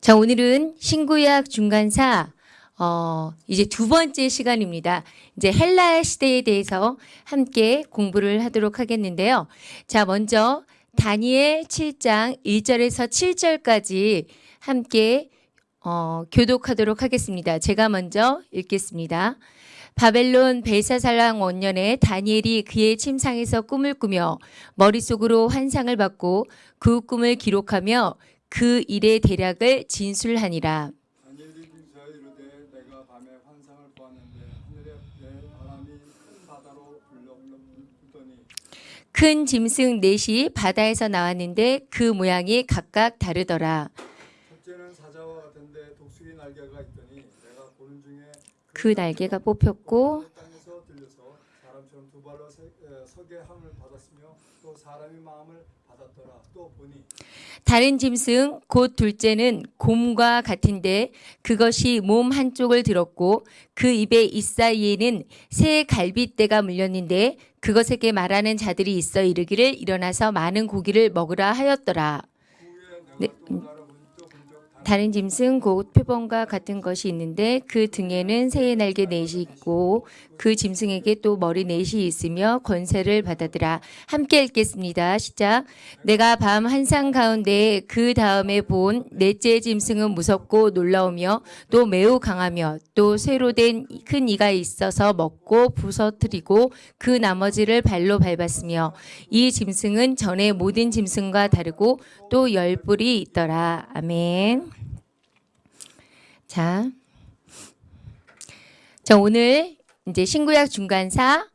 자, 오늘은 신구약 중간사 어, 이제 두 번째 시간입니다. 이제 헬라 시대에 대해서 함께 공부를 하도록 하겠는데요. 자, 먼저 다니엘 7장 1절에서 7절까지 함께 어, 교독하도록 하겠습니다. 제가 먼저 읽겠습니다. 바벨론 벨사살랑 원년에 다니엘이 그의 침상에서 꿈을 꾸며 머릿속으로 환상을 받고 그 꿈을 기록하며 그 일의 대략을 진술하니라. 큰 짐승 넷이 바다에서 나왔는데 그 모양이 각각 다르더라. 첫째는 사자와 같은데 독수리 날개가 있더니 내가 보는 중에 그 날개가 뽑혔고 땅에서 들려서 사람처럼 두 발로 에, 서게 함을 받았으며 또 사람의 마음을 받았더라 또 보니 다른 짐승 곧 둘째는 곰과 같은데 그것이 몸 한쪽을 들었고 그 입의 잇사이에는 새 갈빗대가 물렸는데 그것에게 말하는 자들이 있어 이르기를 일어나서 많은 고기를 먹으라 하였더라. 네, 본적 다른 짐승 곧 표범과 같은 것이 있는데 그 등에는 새의 날개 넷이 있고 그 짐승에게 또 머리 넷이 있으며 권세를 받아들아 함께 읽겠습니다. 시작. 내가 밤 한상 가운데 그 다음에 본 넷째 짐승은 무섭고 놀라우며 또 매우 강하며 또 쇠로 된 큰 이가 있어서 먹고 부서뜨리고 그 나머지를 발로 밟았으며 이 짐승은 전에 모든 짐승과 다르고 또 열 뿔이 있더라. 아멘. 자. 자, 오늘 이제 신구약 중간사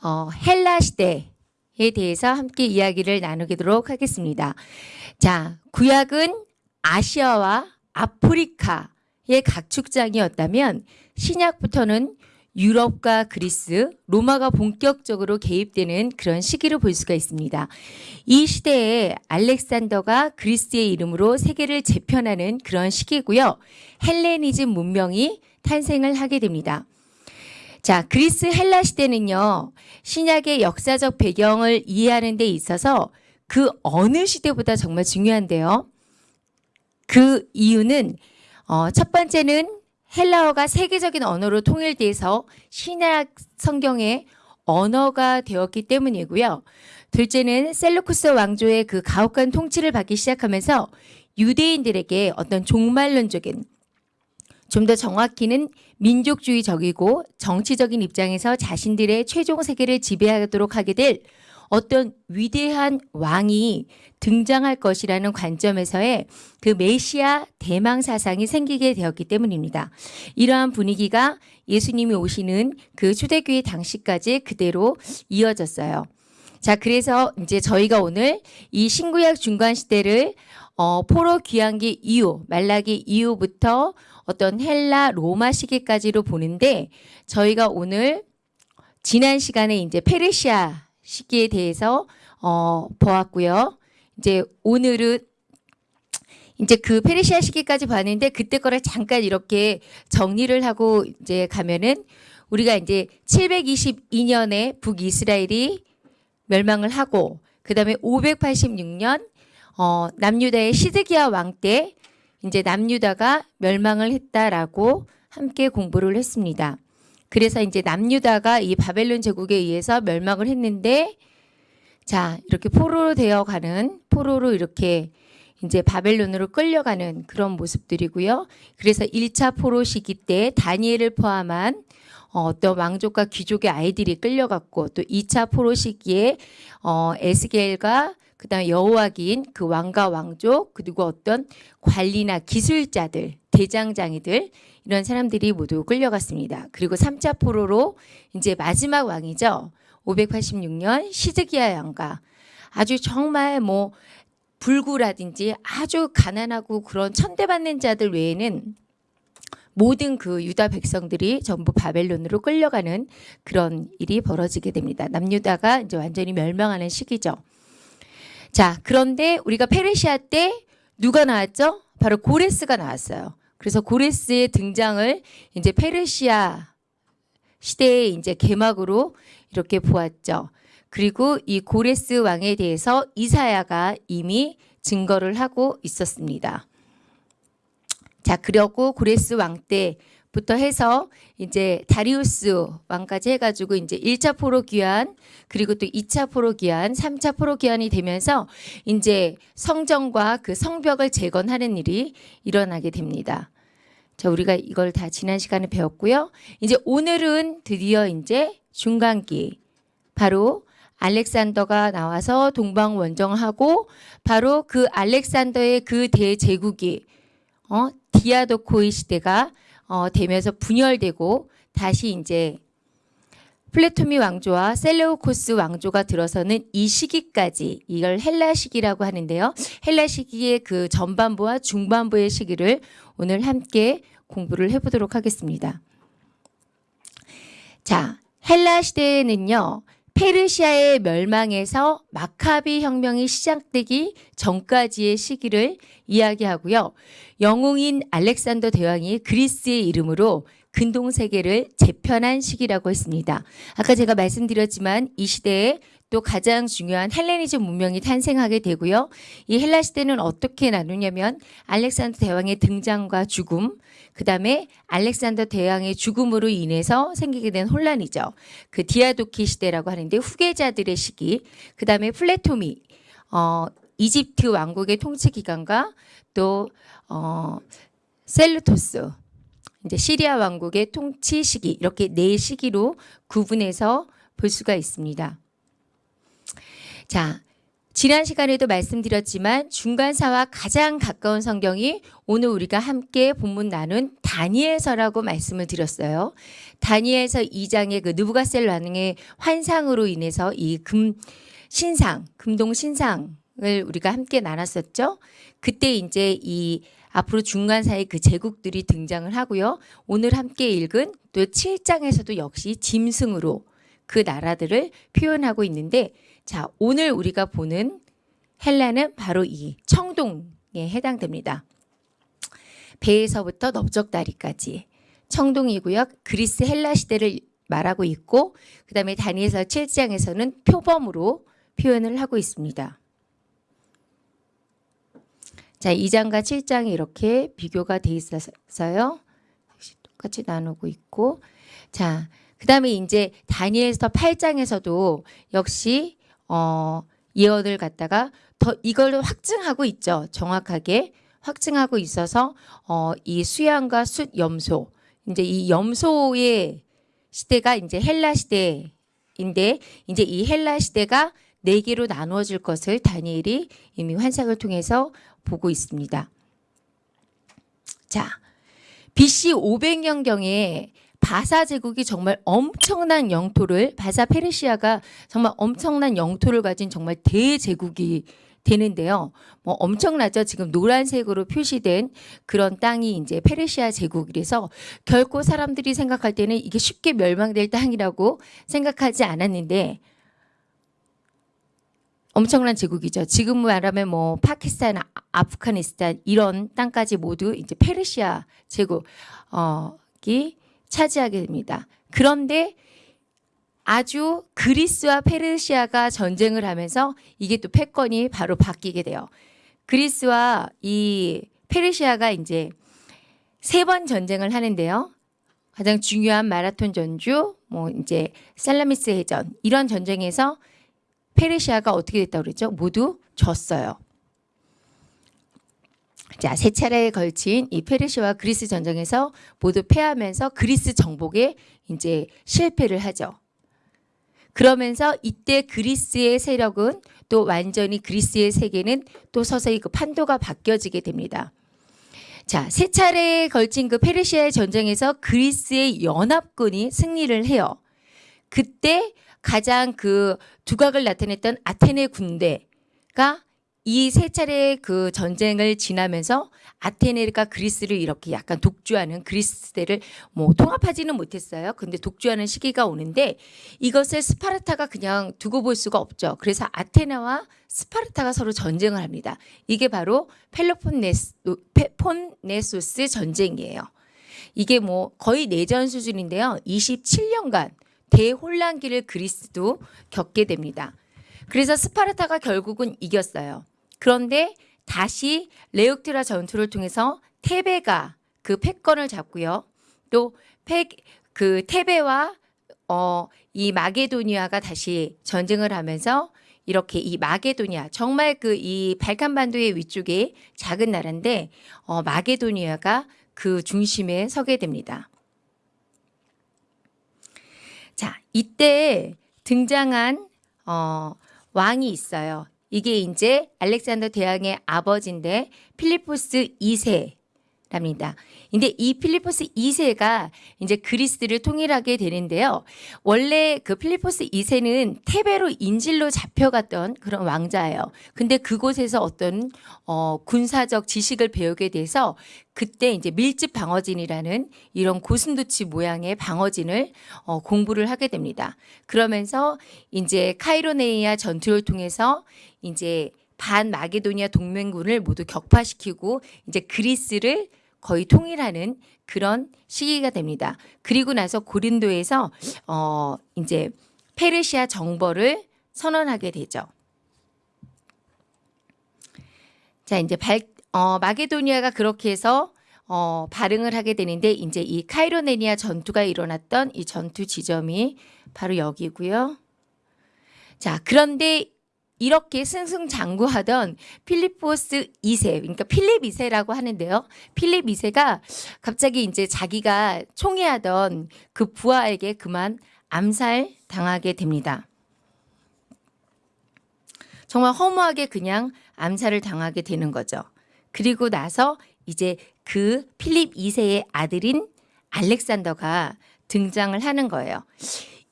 어, 헬라 시대에 대해서 함께 이야기를 나누도록 하겠습니다. 자, 구약은 아시아와 아프리카의 각축장이었다면 신약부터는 유럽과 그리스, 로마가 본격적으로 개입되는 그런 시기를 볼 수가 있습니다. 이 시대에 알렉산더가 그리스의 이름으로 세계를 재편하는 그런 시기고요. 헬레니즘 문명이 탄생을 하게 됩니다. 자, 그리스 헬라 시대는요, 신약의 역사적 배경을 이해하는 데 있어서 그 어느 시대보다 정말 중요한데요. 그 이유는, 어, 첫 번째는 헬라어가 세계적인 언어로 통일돼서 신약 성경의 언어가 되었기 때문이고요. 둘째는 셀루쿠스 왕조의 그 가혹한 통치를 받기 시작하면서 유대인들에게 어떤 종말론적인 좀 더 정확히는 민족주의적이고 정치적인 입장에서 자신들의 최종 세계를 지배하도록 하게 될 어떤 위대한 왕이 등장할 것이라는 관점에서의 그 메시아 대망 사상이 생기게 되었기 때문입니다. 이러한 분위기가 예수님이 오시는 그 초대교회 당시까지 그대로 이어졌어요. 자, 그래서 이제 저희가 오늘 이 신구약 중간 시대를 어, 포로 귀환기 이후, 말라기 이후부터 어떤 헬라 로마 시기까지로 보는데 저희가 오늘 지난 시간에 이제 페르시아 시기에 대해서 어, 보았고요. 이제 오늘은 이제 그 페르시아 시기까지 봤는데 그때 거를 잠깐 이렇게 정리를 하고 이제 가면은 우리가 이제 722년에 북이스라엘이 멸망을 하고 그 다음에 586년 어 남유다의 시드기야 왕 때 이제 남유다가 멸망을 했다라고 함께 공부를 했습니다. 그래서 이제 남유다가 이 바벨론 제국에 의해서 멸망을 했는데 자, 이렇게 포로로 되어 가는 포로로 이렇게 이제 바벨론으로 끌려가는 그런 모습들이고요. 그래서 1차 포로 시기 때 다니엘을 포함한 어, 어떤 왕족과 귀족의 아이들이 끌려갔고 또 2차 포로 시기에 어, 에스겔과 그다음에 여호와긴 그 왕과 왕족 그리고 어떤 관리나 기술자들 대장장이들 이런 사람들이 모두 끌려갔습니다. 그리고 3차 포로로 이제 마지막 왕이죠. 586년 시드기야 왕가 아주 정말 뭐 불구라든지 아주 가난하고 그런 천대받는 자들 외에는 모든 그 유다 백성들이 전부 바벨론으로 끌려가는 그런 일이 벌어지게 됩니다. 남유다가 이제 완전히 멸망하는 시기죠. 자, 그런데 우리가 페르시아 때 누가 나왔죠? 바로 고레스가 나왔어요. 그래서 고레스의 등장을 이제 페르시아 시대의 이제 개막으로 이렇게 보았죠. 그리고 이 고레스 왕에 대해서 이사야가 이미 증거를 하고 있었습니다. 자, 그리고 고레스 왕 때 부터 해서 이제 다리우스 왕까지 해가지고 이제 1차 포로 귀환 그리고 또 2차 포로 귀환, 3차 포로 귀환이 되면서 이제 성전과 그 성벽을 재건하는 일이 일어나게 됩니다. 자, 우리가 이걸 다 지난 시간에 배웠고요. 이제 오늘은 드디어 이제 중간기 바로 알렉산더가 나와서 동방 원정하고 바로 그 알렉산더의 그 대제국이 어 디아도코의 시대가 어 되면서 분열되고 다시 이제 플레토미 왕조와 셀레우코스 왕조가 들어서는 이 시기까지 이걸 헬라 시기라고 하는데요. 헬라 시기의 그 전반부와 중반부의 시기를 오늘 함께 공부를 해보도록 하겠습니다. 자, 헬라 시대에는요. 페르시아의 멸망에서 마카비 혁명이 시작되기 전까지의 시기를 이야기하고요. 영웅인 알렉산더 대왕이 그리스의 이름으로 근동 세계를 재편한 시기라고 했습니다. 아까 제가 말씀드렸지만 이 시대에 또 가장 중요한 헬레니즘 문명이 탄생하게 되고요. 이 헬라 시대는 어떻게 나누냐면 알렉산더 대왕의 등장과 죽음, 그다음에 알렉산더 대왕의 죽음으로 인해서 생기게 된 혼란이죠. 그 디아도키 시대라고 하는데 후계자들의 시기, 그다음에 플레토미 어 이집트 왕국의 통치 기간과 또 어, 셀레우코스 이제 시리아 왕국의 통치 시기 이렇게 네 시기로 구분해서 볼 수가 있습니다. 자, 지난 시간에도 말씀드렸지만 중간사와 가장 가까운 성경이 오늘 우리가 함께 본문 나눈 다니엘서라고 말씀을 드렸어요. 다니엘서 2장의 그 느부갓셀 왕의 환상으로 인해서 이 금 신상, 금동 신상을 우리가 함께 나눴었죠. 그때 이제 이 앞으로 중간사의 그 제국들이 등장을 하고요. 오늘 함께 읽은 또 7장에서도 역시 짐승으로 그 나라들을 표현하고 있는데 자, 오늘 우리가 보는 헬라는 바로 이 청동에 해당됩니다. 배에서부터 넓적다리까지 청동이고요. 그리스 헬라 시대를 말하고 있고 그 다음에 다니엘서 7장에서는 표범으로 표현을 하고 있습니다. 자, 2장과 7장이 이렇게 비교가 돼 있어서요. 똑같이 나누고 있고 자, 그 다음에 이제 다니엘서 8장에서도 역시 어 예언을 갖다가 더 이걸 확증하고 있죠. 정확하게 확증하고 있어서 어 이 수양과 숫 염소 이제 이 염소의 시대가 이제 헬라 시대인데 이제 이 헬라 시대가 네 개로 나누어질 것을 다니엘이 이미 환상을 통해서 보고 있습니다. 자, BC 500년경에 바사 제국이 정말 엄청난 영토를 바사 페르시아가 정말 엄청난 영토를 가진 정말 대제국이 되는데요. 뭐 엄청나죠. 지금 노란색으로 표시된 그런 땅이 이제 페르시아 제국이라서 결코 사람들이 생각할 때는 이게 쉽게 멸망될 땅이라고 생각하지 않았는데 엄청난 제국이죠. 지금 말하면 뭐 파키스탄, 아- 아프가니스탄 이런 땅까지 모두 이제 페르시아 제국이 차지하게 됩니다. 그런데 아주 그리스와 페르시아가 전쟁을 하면서 이게 또 패권이 바로 바뀌게 돼요. 그리스와 이 페르시아가 이제 세 번 전쟁을 하는데요. 가장 중요한 마라톤 전주, 뭐 이제 살라미스 해전 이런 전쟁에서 페르시아가 어떻게 됐다고 그랬죠? 모두 졌어요. 자, 세 차례에 걸친 이 페르시아와 그리스 전쟁에서 모두 패하면서 그리스 정복에 이제 실패를 하죠. 그러면서 이때 그리스의 세력은 또 완전히 그리스의 세계는 또 서서히 그 판도가 바뀌어지게 됩니다. 자, 세 차례에 걸친 그 페르시아의 전쟁에서 그리스의 연합군이 승리를 해요. 그때 가장 그 두각을 나타냈던 아테네 군대가 이 세 차례의 그 전쟁을 지나면서 아테네가 그리스를 이렇게 약간 독주하는 그리스 시대를 뭐 통합하지는 못했어요. 근데 독주하는 시기가 오는데 이것을 스파르타가 그냥 두고 볼 수가 없죠. 그래서 아테네와 스파르타가 서로 전쟁을 합니다. 이게 바로 펠로폰네스, 폰네소스 전쟁이에요. 이게 뭐 거의 내전 수준인데요. 27년간 대혼란기를 그리스도 겪게 됩니다. 그래서 스파르타가 결국은 이겼어요. 그런데 다시 레옥트라 전투를 통해서 테베가 그 패권을 잡고요. 또패그 테베와 어, 이 마게도니아가 다시 전쟁을 하면서 이렇게 이 마게도니아 정말 그 이 발칸반도의 위쪽에 작은 나라인데 어, 마게도니아가 그 중심에 서게 됩니다. 자, 이때 등장한 어, 왕이 있어요. 이게 이제 알렉산더 대왕의 아버지인데 필리포스 2세 랍니다. 근데 이 필리포스 2세가 이제 그리스를 통일하게 되는데요. 원래 그 필리포스 2세는 테베로 인질로 잡혀갔던 그런 왕자예요. 근데 그곳에서 어떤 어, 군사적 지식을 배우게 돼서 그때 이제 밀집 방어진이라는 이런 고슴도치 모양의 방어진을 어, 공부를 하게 됩니다. 그러면서 이제 카이로네이아 전투를 통해서 이제 반 마게도니아 동맹군을 모두 격파시키고 이제 그리스를 거의 통일하는 그런 시기가 됩니다. 그리고 나서 고린도에서 어 이제 페르시아 정벌을 선언하게 되죠. 자, 이제 발, 어, 마게도니아가 그렇게 해서 어, 발응을 하게 되는데 이제 이 카이로네니아 전투가 일어났던 이 전투 지점이 바로 여기고요. 자, 그런데 이렇게 승승장구하던 필리포스 2세, 그러니까 필립 2세라고 하는데요. 필립 2세가 갑자기 이제 자기가 총애하던 그 부하에게 그만 암살 당하게 됩니다. 정말 허무하게 그냥 암살을 당하게 되는 거죠. 그리고 나서 이제 그 필립 2세의 아들인 알렉산더가 등장을 하는 거예요.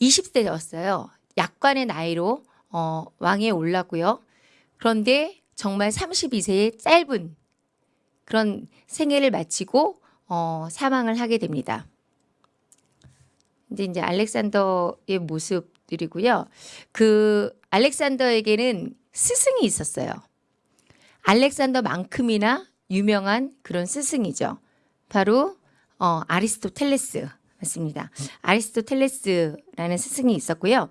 20세였어요. 약관의 나이로 어, 왕에 올랐고요. 그런데 정말 32세의 짧은 그런 생애를 마치고 어, 사망을 하게 됩니다. 이제 이제 알렉산더의 모습들이고요. 그 알렉산더에게는 스승이 있었어요. 알렉산더만큼이나 유명한 그런 스승이죠. 바로 어, 아리스토텔레스 맞습니다. 아리스토텔레스라는 스승이 있었고요.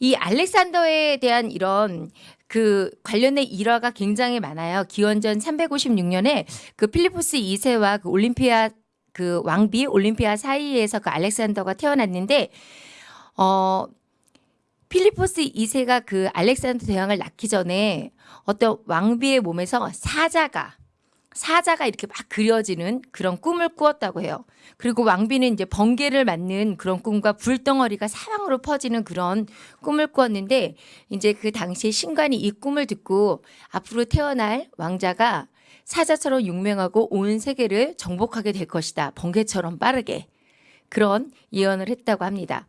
이 알렉산더에 대한 이런 그 관련된 일화가 굉장히 많아요. 기원전 356년에 그 필리포스 2세와 그 올림피아 그 왕비 올림피아 사이에서 그 알렉산더가 태어났는데 어 필리포스 2세가 그 알렉산더 대왕을 낳기 전에 어떤 왕비의 몸에서 사자가 사자가 이렇게 막 그려지는 그런 꿈을 꾸었다고 해요. 그리고 왕비는 이제 번개를 맞는 그런 꿈과 불덩어리가 사방으로 퍼지는 그런 꿈을 꾸었는데 이제 그 당시에 신관이 이 꿈을 듣고 앞으로 태어날 왕자가 사자처럼 용맹하고 온 세계를 정복하게 될 것이다. 번개처럼 빠르게. 그런 예언을 했다고 합니다.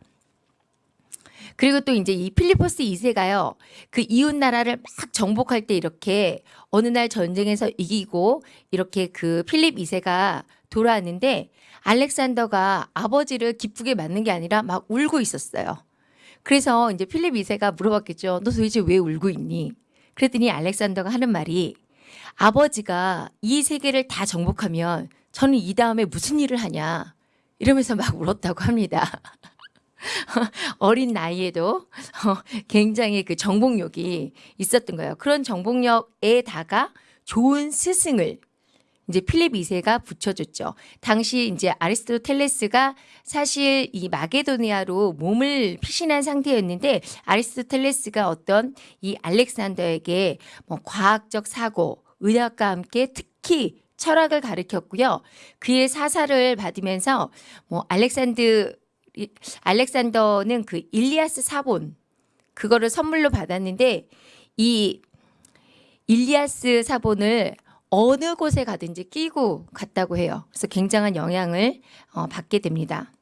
그리고 또 이제 이 필리포스 2세가요. 그 이웃 나라를 막 정복할 때 이렇게 어느 날 전쟁에서 이기고 이렇게 그 필립 2세가 돌아왔는데 알렉산더가 아버지를 기쁘게 맞는 게 아니라 막 울고 있었어요. 그래서 이제 필립 2세가 물어봤겠죠. 너 도대체 왜 울고 있니? 그랬더니 알렉산더가 하는 말이 아버지가 이 세계를 다 정복하면 저는 이 다음에 무슨 일을 하냐 이러면서 막 울었다고 합니다. 어린 나이에도 어, 굉장히 그 정복력이 있었던 거예요. 그런 정복력에다가 좋은 스승을 이제 필립 2세가 붙여줬죠. 당시 이제 아리스토텔레스가 사실 이 마게도니아로 몸을 피신한 상태였는데 아리스토텔레스가 어떤 이 알렉산더에게 뭐 과학적 사고, 의학과 함께 특히 철학을 가르쳤고요. 그의 사사를 받으면서 뭐 알렉산드 알렉산더는 그 일리아스 사본 그거를 선물로 받았는데 이 일리아스 사본을 어느 곳에 가든지 끼고 갔다고 해요. 그래서 굉장한 영향을 어, 받게 됩니다.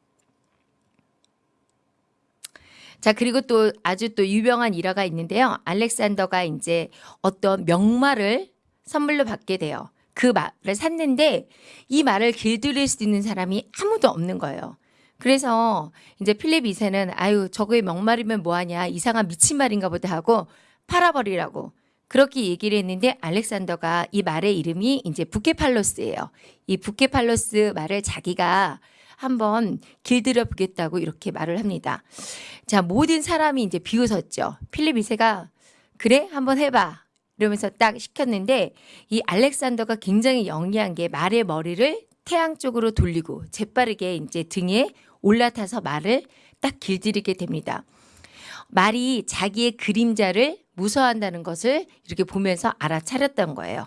자 그리고 또 아주 또 유명한 일화가 있는데요. 알렉산더가 이제 어떤 명말을 선물로 받게 돼요. 그 말을 샀는데 이 말을 길들일 수 있는 사람이 아무도 없는 거예요. 그래서 이제 필립 2세는 아유 저거에 명말이면 뭐하냐 이상한 미친 말인가 보다 하고 팔아버리라고 그렇게 얘기를 했는데 알렉산더가 이 말의 이름이 이제 부케팔로스예요. 이 부케팔로스 말을 자기가 한번 길들여 보겠다고 이렇게 말을 합니다. 자 모든 사람이 이제 비웃었죠. 필립 2세가 그래 한번 해봐 이러면서 딱 시켰는데 이 알렉산더가 굉장히 영리한 게 말의 머리를 태양 쪽으로 돌리고 재빠르게 이제 등에 올라타서 말을 딱 길들이게 됩니다. 말이 자기의 그림자를 무서워한다는 것을 이렇게 보면서 알아차렸던 거예요.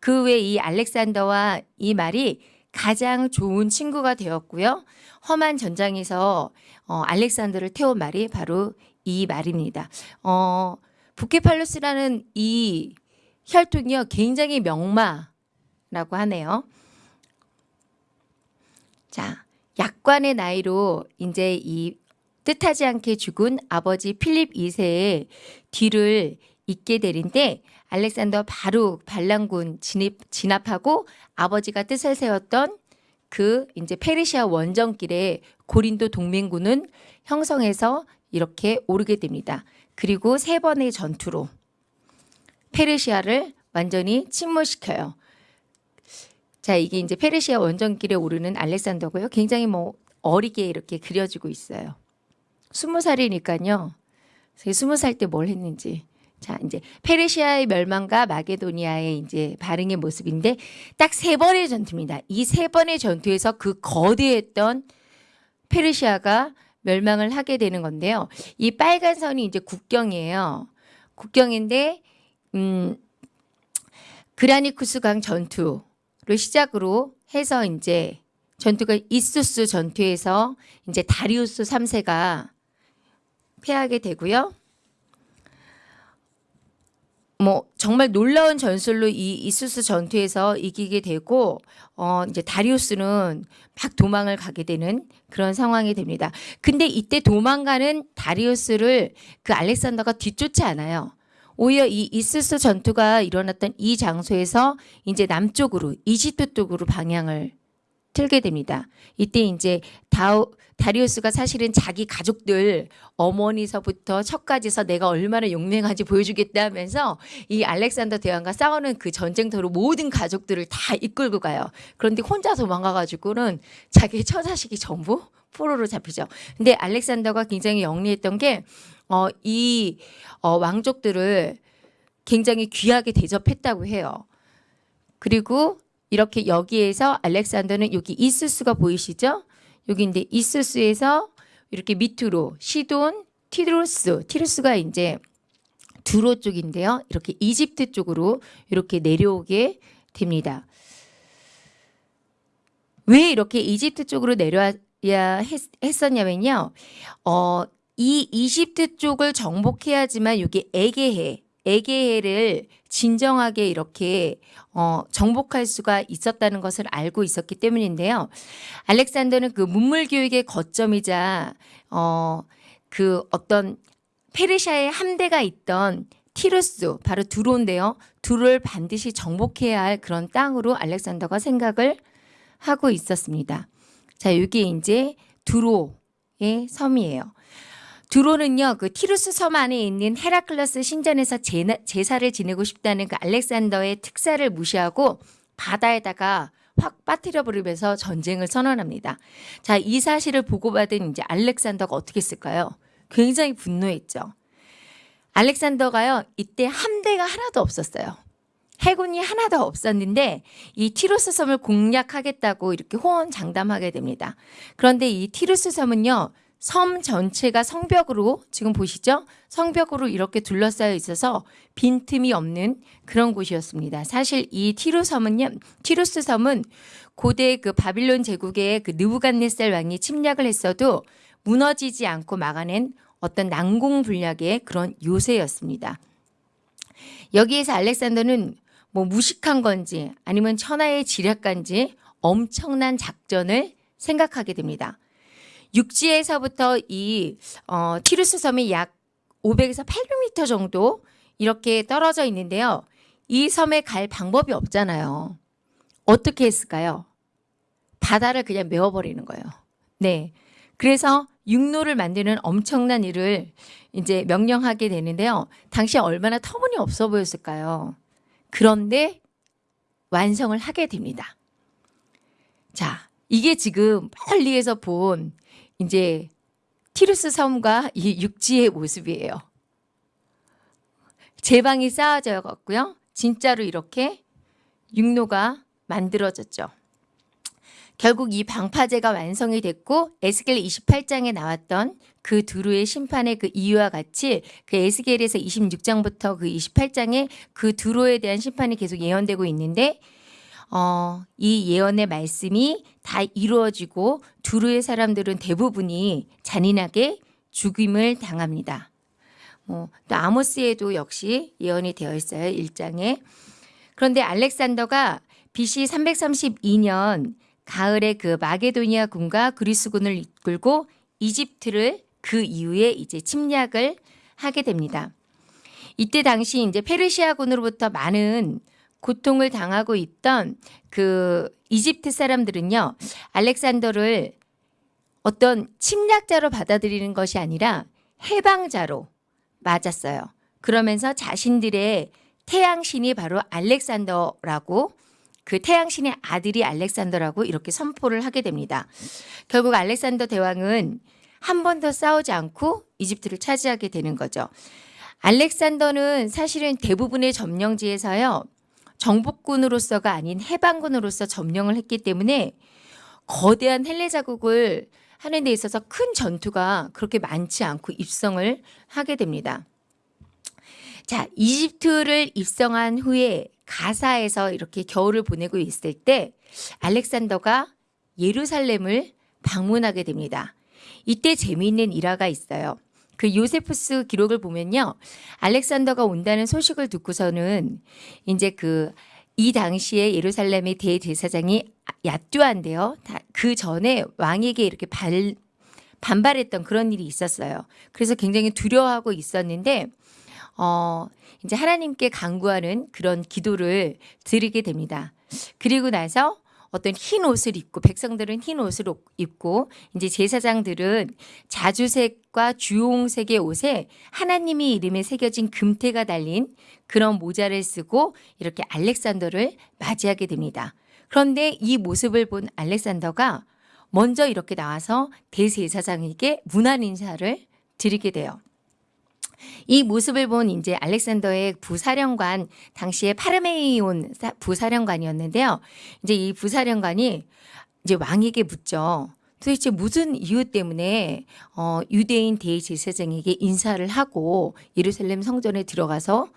그 외에 이 알렉산더와 이 말이 가장 좋은 친구가 되었고요. 험한 전장에서 어, 알렉산더를 태운 말이 바로 이 말입니다. 어, 부케팔루스라는 이 혈통이요 굉장히 명마라고 하네요. 자, 약관의 나이로 이제 이 뜻하지 않게 죽은 아버지 필립 2세의 뒤를 잇게 되는데 알렉산더 바로 반란군 진입, 진압하고 아버지가 뜻을 세웠던 그 이제 페르시아 원정길에 고린도 동맹군은 형성해서 이렇게 오르게 됩니다. 그리고 세 번의 전투로 페르시아를 완전히 침몰시켜요. 자, 이게 이제 페르시아 원정길에 오르는 알렉산더고요. 굉장히 뭐 어리게 이렇게 그려지고 있어요. 스무 살이니까요. 스무 살 때 뭘 했는지. 자, 이제 페르시아의 멸망과 마게도니아의 이제 반응의 모습인데 딱 세 번의 전투입니다. 이 세 번의 전투에서 그 거대했던 페르시아가 멸망을 하게 되는 건데요. 이 빨간 선이 이제 국경이에요. 국경인데 음 그라니쿠스 강 전투 를 시작으로 해서 이제 전투가 이수스 전투에서 이제 다리우스 3세가 패하게 되고요. 뭐 정말 놀라운 전술로 이 이수스 전투에서 이기게 되고 어 이제 다리우스는 막 도망을 가게 되는 그런 상황이 됩니다. 근데 이때 도망가는 다리우스를 그 알렉산더가 뒤쫓지 않아요. 오히려 이 이수스 전투가 일어났던 이 장소에서 이제 남쪽으로 이집트 쪽으로 방향을 틀게 됩니다. 이때 이제 다우, 다리우스가 사실은 자기 가족들 어머니서부터 척까지서 내가 얼마나 용맹한지 보여주겠다 하면서 이 알렉산더 대왕과 싸우는 그 전쟁터로 모든 가족들을 다 이끌고 가요. 그런데 혼자 도망가가지고는 자기 처자식이 전부 포로로 잡히죠. 근데 알렉산더가 굉장히 영리했던 게 어, 이 어, 왕족들을 굉장히 귀하게 대접했다고 해요. 그리고 이렇게 여기에서 알렉산더는 여기 이스스가 보이시죠? 여기 이제 이스스에서 이렇게 밑으로 시돈, 티루스, 티루스가 이제 두로 쪽인데요. 이렇게 이집트 쪽으로 이렇게 내려오게 됩니다. 왜 이렇게 이집트 쪽으로 내려야 했, 했었냐면요. 어, 이 이집트 쪽을 정복해야지만 여기 에게해, 에게해를 진정하게 이렇게 어, 정복할 수가 있었다는 것을 알고 있었기 때문인데요. 알렉산더는 그 문물 교육의 거점이자 어, 그 어떤 페르시아의 함대가 있던 티루스 바로 두로인데요. 두로를 반드시 정복해야 할 그런 땅으로 알렉산더가 생각을 하고 있었습니다. 자, 여기 이제 두로의 섬이에요. 두로는요, 그 티루스 섬 안에 있는 헤라클러스 신전에서 제나, 제사를 지내고 싶다는 그 알렉산더의 특사를 무시하고 바다에다가 확 빠뜨려 버리면서 전쟁을 선언합니다. 자, 이 사실을 보고받은 이제 알렉산더가 어떻게 했을까요? 굉장히 분노했죠. 알렉산더가요, 이때 함대가 하나도 없었어요. 해군이 하나도 없었는데 이 티루스 섬을 공략하겠다고 이렇게 호언장담하게 됩니다. 그런데 이 티루스 섬은요, 섬 전체가 성벽으로 지금 보시죠? 성벽으로 이렇게 둘러싸여 있어서 빈틈이 없는 그런 곳이었습니다. 사실 이 티루 섬은요, 티루스 섬은 고대 그 바빌론 제국의 그 느부갓네살 왕이 침략을 했어도 무너지지 않고 막아낸 어떤 난공불락의 그런 요새였습니다. 여기에서 알렉산더는 뭐 무식한 건지 아니면 천하의 지략간지 엄청난 작전을 생각하게 됩니다. 육지에서부터 이 어, 티루스 섬이 약 500에서 800m 정도 이렇게 떨어져 있는데요. 이 섬에 갈 방법이 없잖아요. 어떻게 했을까요? 바다를 그냥 메워버리는 거예요. 네. 그래서 육로를 만드는 엄청난 일을 이제 명령하게 되는데요. 당시 얼마나 터무니없어 보였을까요? 그런데 완성을 하게 됩니다. 자, 이게 지금 멀리에서 본 이제 티루스 섬과 이 육지의 모습이에요. 제방이 쌓아져 갖고요. 진짜로 이렇게 육로가 만들어졌죠. 결국 이 방파제가 완성이 됐고 에스겔 28장에 나왔던 그 두루의 심판의 그 이유와 같이 그 에스겔에서 26장부터 그 28장에 그 두루에 대한 심판이 계속 예언되고 있는데 어, 이 예언의 말씀이 다 이루어지고 두루의 사람들은 대부분이 잔인하게 죽임을 당합니다. 뭐, 또 아모스에도 역시 예언이 되어 있어요. 1장에. 그런데 알렉산더가 BC 332년 가을에 그 마게도니아 군과 그리스군을 이끌고 이집트를 그 이후에 이제 침략을 하게 됩니다. 이때 당시 이제 페르시아군으로부터 많은 고통을 당하고 있던 그 이집트 사람들은요, 알렉산더를 어떤 침략자로 받아들이는 것이 아니라 해방자로 맞았어요. 그러면서 자신들의 태양신이 바로 알렉산더라고 그 태양신의 아들이 알렉산더라고 이렇게 선포를 하게 됩니다. 결국 알렉산더 대왕은 한 번 더 싸우지 않고 이집트를 차지하게 되는 거죠. 알렉산더는 사실은 대부분의 점령지에서요. 정복군으로서가 아닌 해방군으로서 점령을 했기 때문에 거대한 헬레 자국을 하는 데 있어서 큰 전투가 그렇게 많지 않고 입성을 하게 됩니다. 자, 이집트를 입성한 후에 가사에서 이렇게 겨울을 보내고 있을 때 알렉산더가 예루살렘을 방문하게 됩니다. 이때 재미있는 일화가 있어요. 그 요세푸스 기록을 보면요. 알렉산더가 온다는 소식을 듣고서는 이제 그 이 당시에 예루살렘의 대제사장이 야뚜한데요. 그 전에 왕에게 이렇게 발, 반발했던 그런 일이 있었어요. 그래서 굉장히 두려워하고 있었는데 어, 이제 하나님께 간구하는 그런 기도를 드리게 됩니다. 그리고 나서 어떤 흰 옷을 입고 백성들은 흰 옷을 입고 이제 제사장들은 자주색 과 주홍색의 옷에 하나님의 이름에 새겨진 금태가 달린 그런 모자를 쓰고 이렇게 알렉산더를 맞이하게 됩니다. 그런데 이 모습을 본 알렉산더가 먼저 이렇게 나와서 대제사장에게 문안 인사를 드리게 돼요. 이 모습을 본 이제 알렉산더의 부사령관 당시에 파르메이온 부사령관이었는데요. 이제 이 부사령관이 이제 왕에게 묻죠. 도대체 무슨 이유 때문에 어, 유대인 대제사장에게 인사를 하고 예루살렘 성전에 들어가서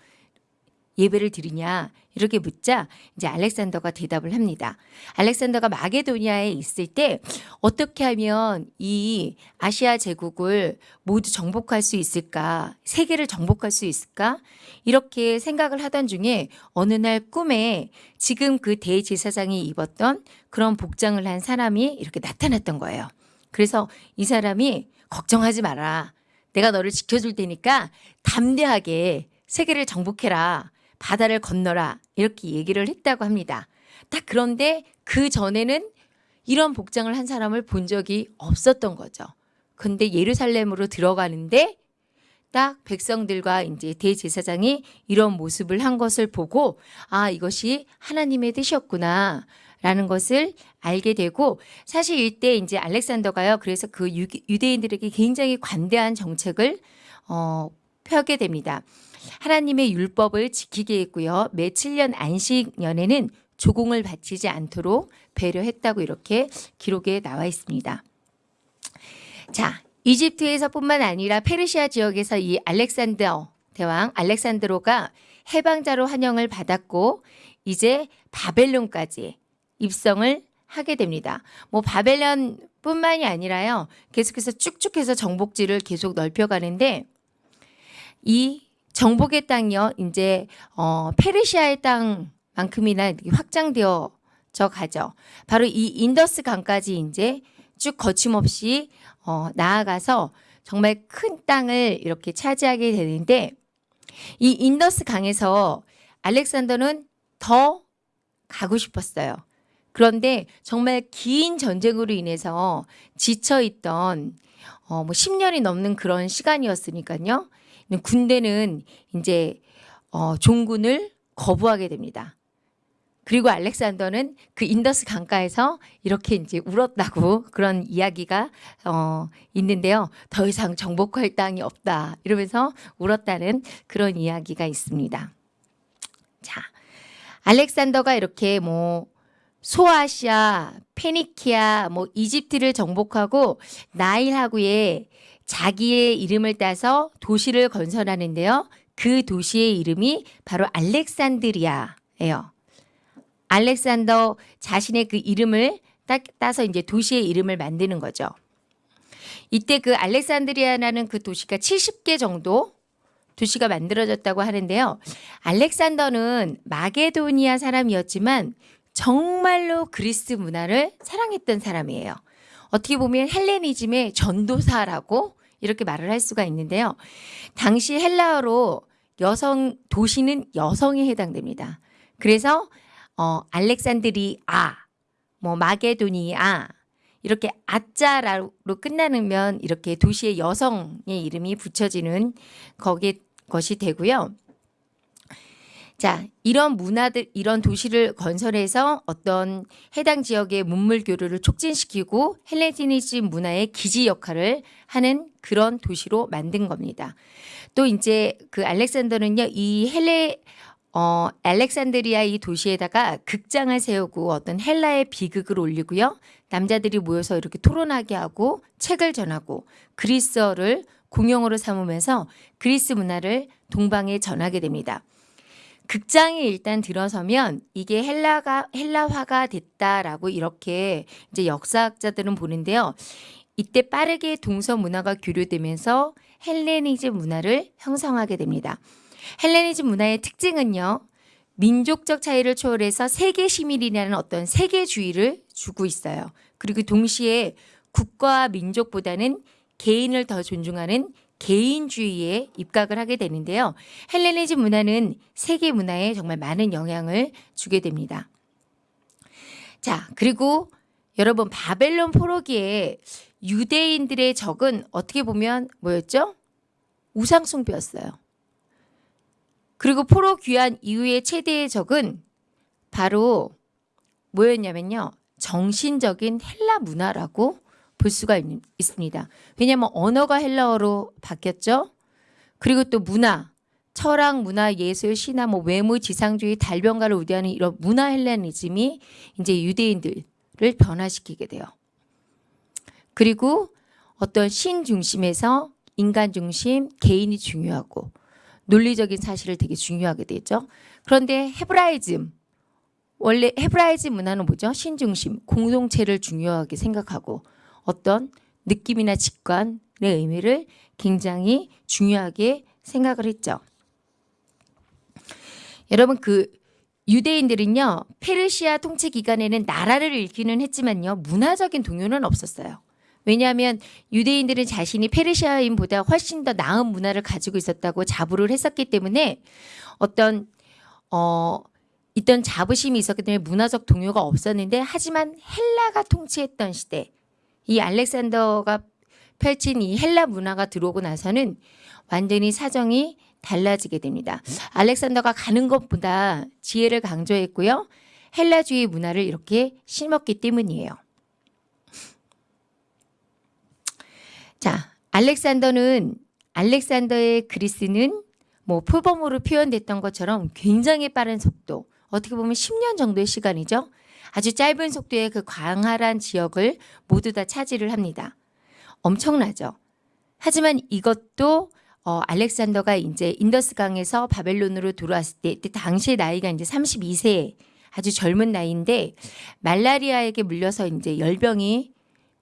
예배를 드리냐 이렇게 묻자 이제 알렉산더가 대답을 합니다. 알렉산더가 마게도니아에 있을 때 어떻게 하면 이 아시아 제국을 모두 정복할 수 있을까? 세계를 정복할 수 있을까? 이렇게 생각을 하던 중에 어느 날 꿈에 지금 그 대제사장이 입었던 그런 복장을 한 사람이 이렇게 나타났던 거예요. 그래서 이 사람이 걱정하지 마라. 내가 너를 지켜줄 테니까 담대하게 세계를 정복해라. 바다를 건너라 이렇게 얘기를 했다고 합니다. 딱 그런데 그 전에는 이런 복장을 한 사람을 본 적이 없었던 거죠. 근데 예루살렘으로 들어가는데 딱 백성들과 이제 대제사장이 이런 모습을 한 것을 보고 아 이것이 하나님의 뜻이었구나 라는 것을 알게 되고 사실 이때 이제 알렉산더가요 그래서 그 유대인들에게 굉장히 관대한 정책을 어, 펴게 됩니다. 하나님의 율법을 지키게 했고요. 매 7년 안식년에는 조공을 바치지 않도록 배려했다고 이렇게 기록에 나와 있습니다. 자, 이집트에서뿐만 아니라 페르시아 지역에서 이 알렉산더 대왕 알렉산드로가 해방자로 환영을 받았고 이제 바벨론까지 입성을 하게 됩니다. 뭐 바벨론 뿐만이 아니라요. 계속해서 쭉쭉해서 정복지를 계속 넓혀가는데 이 정복의 땅이요. 이제 어, 페르시아의 땅만큼이나 확장되어져 가죠. 바로 이 인더스 강까지 이제 쭉 거침없이 어, 나아가서 정말 큰 땅을 이렇게 차지하게 되는데 이 인더스 강에서 알렉산더는 더 가고 싶었어요. 그런데 정말 긴 전쟁으로 인해서 지쳐 있던 어, 뭐 10년이 넘는 그런 시간이었으니까요. 군대는 이제 어, 종군을 거부하게 됩니다. 그리고 알렉산더는 그 인더스 강가에서 이렇게 이제 울었다고 그런 이야기가 어, 있는데요. 더 이상 정복할 땅이 없다 이러면서 울었다는 그런 이야기가 있습니다. 자, 알렉산더가 이렇게 뭐 소아시아, 페니키아, 뭐 이집트를 정복하고 나일 하구에 자기의 이름을 따서 도시를 건설하는데요. 그 도시의 이름이 바로 알렉산드리아예요. 알렉산더 자신의 그 이름을 따, 따서 이제 도시의 이름을 만드는 거죠. 이때 그 알렉산드리아라는 그 도시가 70개 정도 도시가 만들어졌다고 하는데요. 알렉산더는 마게도니아 사람이었지만 정말로 그리스 문화를 사랑했던 사람이에요. 어떻게 보면 헬레니즘의 전도사라고 이렇게 말을 할 수가 있는데요. 당시 헬라어로 여성 도시는 여성에 해당됩니다. 그래서 어 알렉산드리아, 뭐 마게도니아 이렇게 아자로 끝나면 이렇게 도시의 여성의 이름이 붙여지는 거기 것이 되고요. 자, 이런 문화들, 이런 도시를 건설해서 어떤 해당 지역의 문물 교류를 촉진시키고 헬레니즘 문화의 기지 역할을 하는 그런 도시로 만든 겁니다. 또 이제 그 알렉산더는요, 이 헬레 어, 알렉산드리아 이 도시에다가 극장을 세우고 어떤 헬라의 비극을 올리고요. 남자들이 모여서 이렇게 토론하게 하고 책을 전하고 그리스어를 공용어로 삼으면서 그리스 문화를 동방에 전하게 됩니다. 극장에 일단 들어서면 이게 헬라가 헬라화가 됐다라고 이렇게 이제 역사학자들은 보는데요. 이때 빠르게 동서 문화가 교류되면서 헬레니즘 문화를 형성하게 됩니다. 헬레니즘 문화의 특징은요. 민족적 차이를 초월해서 세계 시민이라는 어떤 세계주의를 주고 있어요. 그리고 동시에 국가와 민족보다는 개인을 더 존중하는 개인주의에 입각을 하게 되는데요. 헬레니즘 문화는 세계 문화에 정말 많은 영향을 주게 됩니다. 자, 그리고 여러분 바벨론 포로기에 유대인들의 적은 어떻게 보면 뭐였죠? 우상숭배였어요. 그리고 포로 귀환 이후의 최대의 적은 바로 뭐였냐면요. 정신적인 헬라 문화라고 볼 수가 있, 있습니다. 왜냐하면 언어가 헬라어로 바뀌었죠. 그리고 또 문화, 철학, 문화, 예술, 신화, 뭐 외무, 지상주의, 달변가를 우대하는 이런 문화 헬레니즘이 이제 유대인들을 변화시키게 돼요. 그리고 어떤 신 중심에서 인간 중심, 개인이 중요하고 논리적인 사실을 되게 중요하게 되죠. 그런데 헤브라이즘 원래 헤브라이즘 문화는 뭐죠? 신 중심, 공동체를 중요하게 생각하고 어떤 느낌이나 직관의 의미를 굉장히 중요하게 생각을 했죠. 여러분 그 유대인들은요 페르시아 통치 기간에는 나라를 잃기는 했지만요 문화적인 동요는 없었어요. 왜냐하면 유대인들은 자신이 페르시아인보다 훨씬 더 나은 문화를 가지고 있었다고 자부를 했었기 때문에 어떤 어 있던 자부심이 있었기 때문에 문화적 동요가 없었는데 하지만 헬라가 통치했던 시대 이 알렉산더가 펼친 이 헬라 문화가 들어오고 나서는 완전히 사정이 달라지게 됩니다. 알렉산더가 가는 것보다 지혜를 강조했고요. 헬라주의 문화를 이렇게 심었기 때문이에요. 자, 알렉산더는 알렉산더의 그리스는 뭐 표범으로 표현됐던 것처럼 굉장히 빠른 속도, 어떻게 보면 10년 정도의 시간이죠. 아주 짧은 속도의 그 광활한 지역을 모두 다 차지를 합니다. 엄청나죠. 하지만 이것도 어, 알렉산더가 이제 인더스강에서 바벨론으로 들어왔을 때, 때 당시의 나이가 이제 32세 아주 젊은 나이인데 말라리아에게 물려서 이제 열병이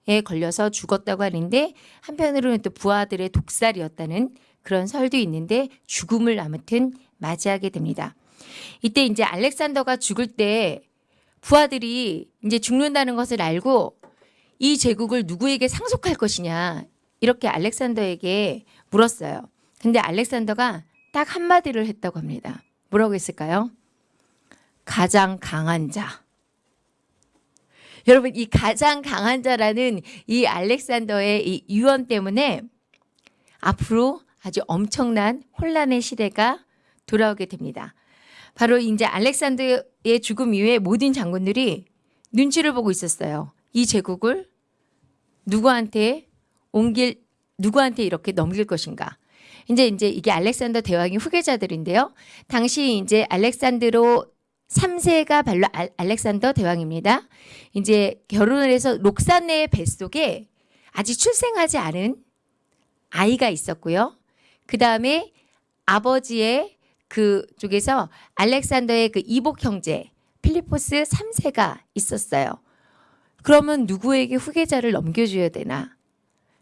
에 걸려서 죽었다고 하는데 한편으로는 또 부하들의 독살이었다는 그런 설도 있는데 죽음을 아무튼 맞이하게 됩니다. 이때 이제 알렉산더가 죽을 때 부하들이 이제 죽는다는 것을 알고 이 제국을 누구에게 상속할 것이냐 이렇게 알렉산더에게 물었어요. 근데 알렉산더가 딱 한마디를 했다고 합니다. 뭐라고 했을까요? 가장 강한 자. 여러분 이 가장 강한 자라는 이 알렉산더의 이 유언 때문에 앞으로 아주 엄청난 혼란의 시대가 돌아오게 됩니다. 바로 이제 알렉산더의 죽음 이후에 모든 장군들이 눈치를 보고 있었어요. 이 제국을 누구한테 옮길 누구한테 이렇게 넘길 것인가. 이제 이제 이게 알렉산더 대왕의 후계자들인데요. 당시 이제 알렉산드로 3세가 발로 알- 알렉산더 대왕입니다. 이제 결혼을 해서 록산네의 뱃속에 아직 출생하지 않은 아이가 있었고요. 그 다음에 아버지의 그 쪽에서 알렉산더의 그 이복 형제 필리포스 3세가 있었어요. 그러면 누구에게 후계자를 넘겨줘야 되나?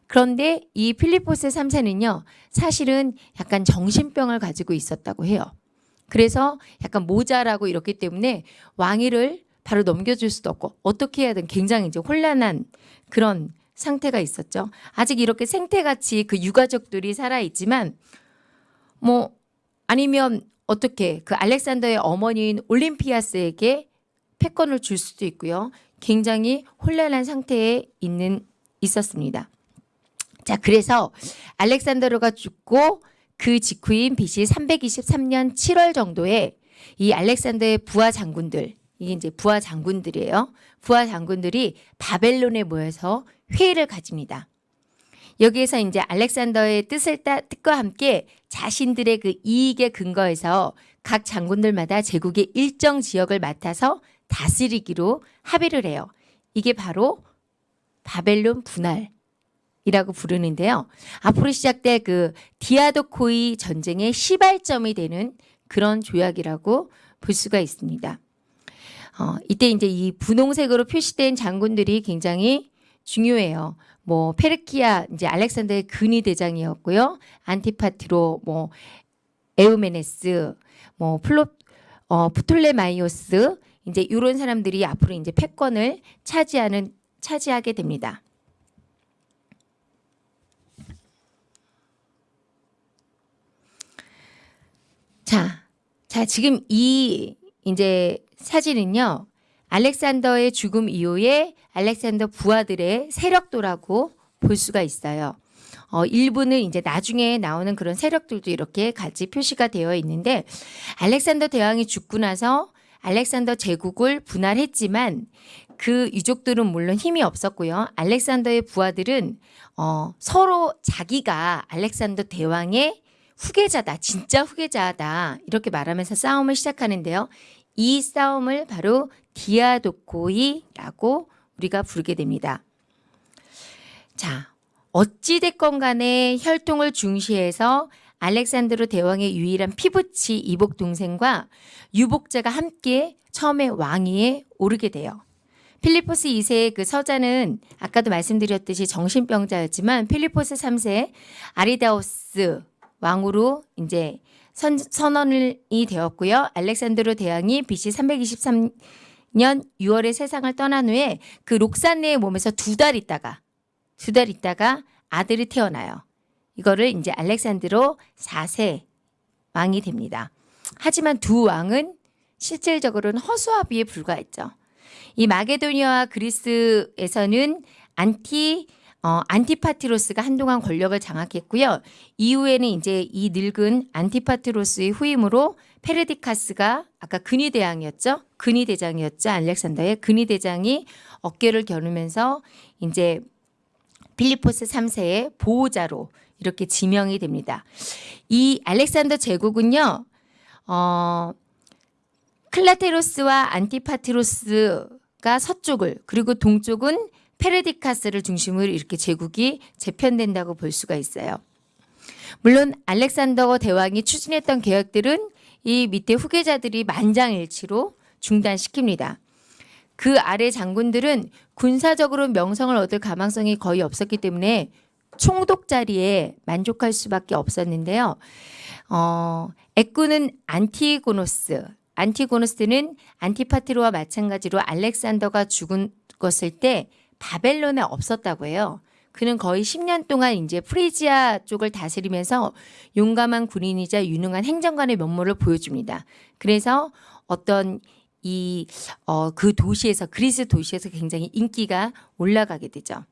그런데 이 필리포스 3세는요, 사실은 약간 정신병을 가지고 있었다고 해요. 그래서 약간 모자라고 이렇기 때문에 왕위를 바로 넘겨줄 수도 없고 어떻게 해야 되는 굉장히 이제 혼란한 그런 상태가 있었죠. 아직 이렇게 생태같이 그 유가족들이 살아있지만 뭐 아니면 어떻게 그 알렉산더의 어머니인 올림피아스에게 패권을 줄 수도 있고요. 굉장히 혼란한 상태에 있는 있었습니다. 자, 그래서 알렉산더로가 죽고 그 직후인 BC 323년 7월 정도에 이 알렉산더의 부하 장군들, 이게 이제 부하 장군들이에요. 부하 장군들이 바벨론에 모여서 회의를 가집니다. 여기에서 이제 알렉산더의 뜻을 따, 뜻과 함께 자신들의 그 이익에 근거해서 각 장군들마다 제국의 일정 지역을 맡아서 다스리기로 합의를 해요. 이게 바로 바벨론 분할 이라고 부르는데요. 앞으로 시작될 그 디아도코이 전쟁의 시발점이 되는 그런 조약이라고 볼 수가 있습니다. 어, 이때 이제 이 분홍색으로 표시된 장군들이 굉장히 중요해요. 뭐 페르디카스 이제 알렉산더의 근위 대장이었고요. 안티파트로 뭐 에우메네스 뭐 플로 어 프톨레마이오스 이제 이런 사람들이 앞으로 이제 패권을 차지하는 차지하게 됩니다. 자, 자 지금 이 이제 사진은요. 알렉산더의 죽음 이후에 알렉산더 부하들의 세력도라고 볼 수가 있어요. 어, 일부는 이제 나중에 나오는 그런 세력들도 이렇게 같이 표시가 되어 있는데 알렉산더 대왕이 죽고 나서 알렉산더 제국을 분할했지만 그 유족들은 물론 힘이 없었고요. 알렉산더의 부하들은 어, 서로 자기가 알렉산더 대왕의 후계자다, 진짜 후계자다 이렇게 말하면서 싸움을 시작하는데요. 이 싸움을 바로 디아도코이라고 우리가 부르게 됩니다. 자, 어찌됐건 간에 혈통을 중시해서 알렉산드로 대왕의 유일한 피붙이 이복 동생과 유복자가 함께 처음에 왕위에 오르게 돼요. 필리포스 2세의 그 서자는 아까도 말씀드렸듯이 정신병자였지만 필리포스 3세 아리다이오스 왕으로 이제 선, 선언이 되었고요. 알렉산드로 대왕이 BC 323년 6월에 세상을 떠난 후에 그 록산네의 몸에서 두 달 있다가 두 달 있다가 아들이 태어나요. 이거를 이제 알렉산드로 4세 왕이 됩니다. 하지만 두 왕은 실질적으로는 허수아비에 불과했죠. 이 마게도니아와 그리스에서는 안티 어, 안티파티로스가 한동안 권력을 장악했고요. 이후에는 이제 이 늙은 안티파티로스의 후임으로 페르디카스가 아까 근위대왕이었죠. 근위대장이었죠. 알렉산더의 근위대장이 어깨를 겨누면서 이제 필리포스 3세의 보호자로 이렇게 지명이 됩니다. 이 알렉산더 제국은요. 어, 클라테로스와 안티파티로스가 서쪽을 그리고 동쪽은 페르디카스를 중심으로 이렇게 제국이 재편된다고 볼 수가 있어요. 물론 알렉산더 대왕이 추진했던 계획들은 이 밑에 후계자들이 만장일치로 중단시킵니다. 그 아래 장군들은 군사적으로 명성을 얻을 가망성이 거의 없었기 때문에 총독 자리에 만족할 수밖에 없었는데요. 어, 애꾸는 안티고노스, 안티고노스는 안티파티로와 마찬가지로 알렉산더가 죽은 것을 때 바벨론에 없었다고 해요. 그는 거의 10년 동안 이제 프리지아 쪽을 다스리면서 용감한 군인이자 유능한 행정관의 면모를 보여줍니다. 그래서 어떤 이, 어, 그 도시에서, 그리스 도시에서 굉장히 인기가 올라가게 되죠.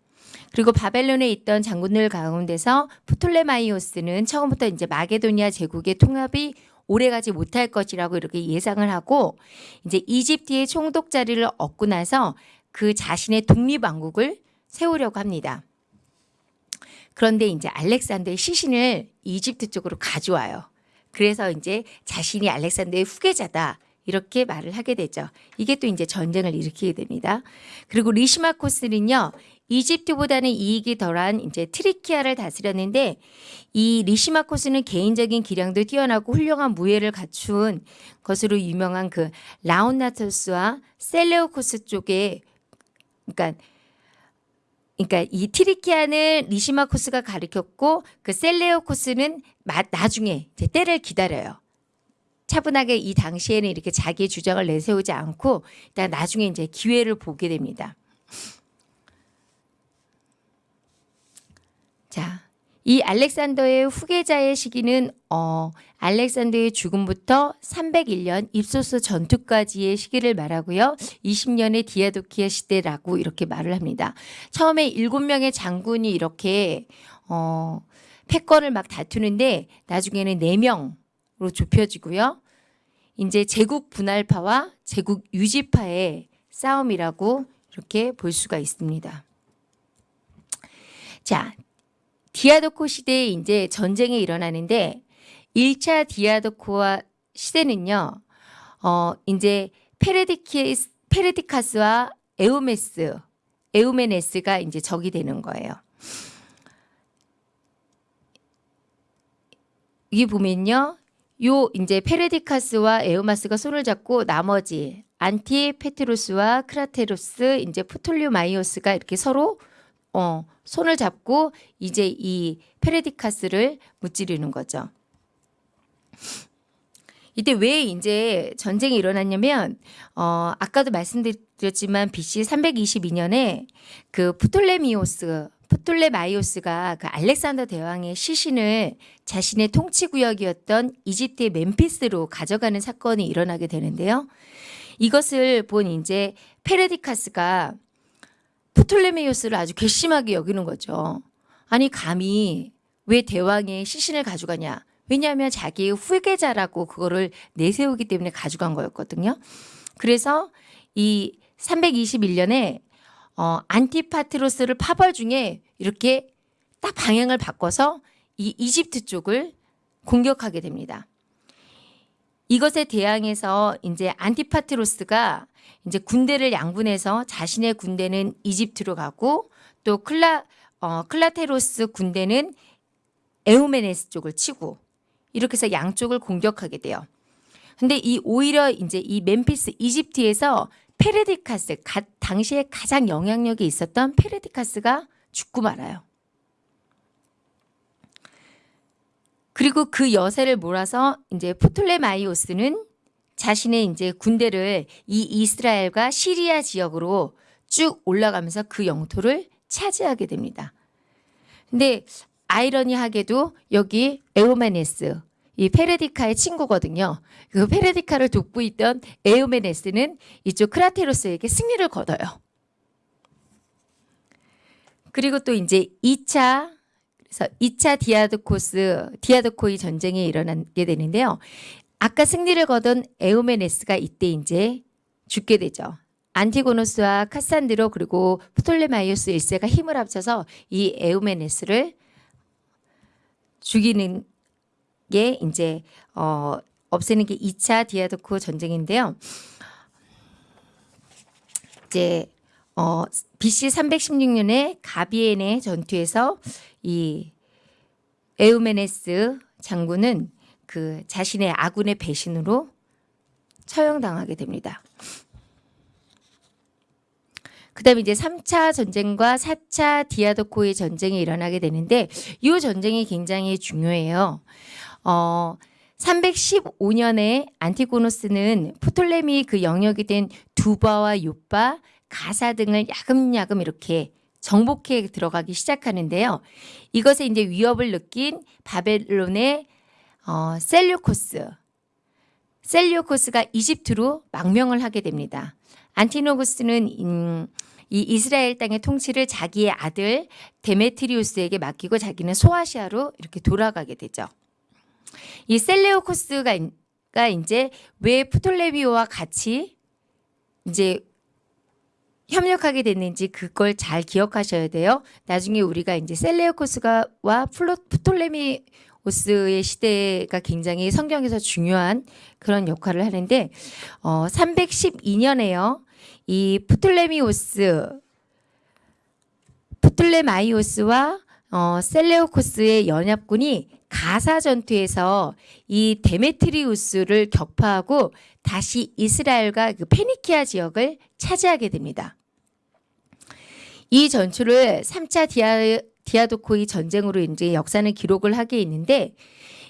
그리고 바벨론에 있던 장군들 가운데서 프톨레마이오스는 처음부터 이제 마게도니아 제국의 통합이 오래가지 못할 것이라고 이렇게 예상을 하고 이제 이집트의 총독 자리를 얻고 나서 그 자신의 독립왕국을 세우려고 합니다. 그런데 이제 알렉산더의 시신을 이집트 쪽으로 가져와요. 그래서 이제 자신이 알렉산더의 후계자다 이렇게 말을 하게 되죠. 이게 또 이제 전쟁을 일으키게 됩니다. 그리고 리시마코스는요. 이집트보다는 이익이 덜한 이제 트라키아를 다스렸는데 이 리시마코스는 개인적인 기량도 뛰어나고 훌륭한 무예를 갖춘 것으로 유명한 그 라온나토스와 셀레오코스 쪽에 그러니까 그러니까 이 트리키아는 리시마코스가 가르쳤고 그 셀레오코스는 마- 나중에 이제 때를 기다려요. 차분하게 이 당시에는 이렇게 자기의 주장을 내세우지 않고 일단 나중에 이제 기회를 보게 됩니다. 자, 이 알렉산더의 후계자의 시기는 어, 알렉산더의 죽음부터 301년 입소스 전투까지의 시기를 말하고요. 20년의 디아도키아 시대라고 이렇게 말을 합니다. 처음에 7명의 장군이 이렇게 어, 패권을 막 다투는데 나중에는 4명으로 좁혀지고요. 이제 제국 분할파와 제국 유지파의 싸움이라고 이렇게 볼 수가 있습니다. 자, 디아도코 시대에 이제 전쟁이 일어나는데 1차 디아도코이 시대는요. 어, 이제 페레디키스 페레디카스와 에우메스 에우메네스가 이제 적이 되는 거예요. 여기 보면요. 요 이제 페레디카스와 에우메네스가 손을 잡고 나머지 안티파트로스와 크라테로스 이제 프톨레마이오스가 이렇게 서로 어, 손을 잡고 이제 이 페레디카스를 무찌르는 거죠. 이때 왜 이제 전쟁이 일어났냐면 어, 아까도 말씀드렸지만 BC 322년에 그 프톨레미오스 프톨레마이오스가 그 알렉산더 대왕의 시신을 자신의 통치 구역이었던 이집트의 멤피스로 가져가는 사건이 일어나게 되는데요. 이것을 본 이제 페레디카스가 프톨레마이오스를 아주 괘씸하게 여기는 거죠. 아니 감히 왜 대왕의 시신을 가져가냐? 왜냐하면 자기의 후계자라고 그거를 내세우기 때문에 가져간 거였거든요. 그래서 이 321년에 어, 안티파트로스를 파벌 중에 이렇게 딱 방향을 바꿔서 이 이집트 쪽을 공격하게 됩니다. 이것에 대항해서 이제 안티파트로스가 이제 군대를 양분해서 자신의 군대는 이집트로 가고 또 클라 어, 클라테로스 군대는 에우메네스 쪽을 치고 이렇게 해서 양쪽을 공격하게 돼요. 근데 이 오히려 이제 이 멤피스 이집트에서 페레디카스가, 당시에 가장 영향력이 있었던 페레디카스가 죽고 말아요. 그리고 그 여세를 몰아서 이제 프톨레마이오스는 자신의 이제 군대를 이 이스라엘과 시리아 지역으로 쭉 올라가면서 그 영토를 차지하게 됩니다. 근데 아이러니하게도 여기 에오메네스 이 페레디카의 친구거든요. 그 페레디카를 돕고 있던 에오메네스는 이쪽 크라테로스에게 승리를 거둬요. 그리고 또 이제 2차 그래서 2차 디아드코스 디아드코이 전쟁이 일어나게 되는데요. 아까 승리를 거둔 에오메네스가 이때 이제 죽게 되죠. 안티고노스와 카산드로 그리고 프톨레마이오스 1세가 힘을 합쳐서 이 에오메네스를 죽이는 게 이제 어 없애는 게 2차 디아도코 전쟁인데요. 이제 어 BC 316년에 가비엔의 전투에서 이 에우메네스 장군은 그 자신의 아군의 배신으로 처형당하게 됩니다. 그 다음에 이제 3차 전쟁과 4차 디아도코의 전쟁이 일어나게 되는데 이 전쟁이 굉장히 중요해요. 어 315년에 안티고노스는 프톨레미 그 영역이 된 두바와 요바, 가사 등을 야금야금 이렇게 정복해 들어가기 시작하는데요. 이것에 이제 위협을 느낀 바벨론의 어, 셀류코스, 셀류코스가 이집트로 망명을 하게 됩니다. 안티노구스는 음, 이 이스라엘 땅의 통치를 자기의 아들 데메트리우스에게 맡기고 자기는 소아시아로 이렇게 돌아가게 되죠. 이 셀레오코스가 가 이제 왜 프톨레비오와 같이 이제 협력하게 됐는지 그걸 잘 기억하셔야 돼요. 나중에 우리가 이제 셀레오코스가와 플로, 프톨레미오스가 오스의 시대가 굉장히 성경에서 중요한 그런 역할을 하는데 어 312년에요. 이 프톨레미오스 프톨레마이오스와 어 셀레오코스의 연합군이 가사 전투에서 이 데메트리우스를 격파하고 다시 이스라엘과 그 페니키아 지역을 차지하게 됩니다. 이 전투를 3차 디아, 디아도코이 전쟁으로 이제 역사는 기록을 하게 있는데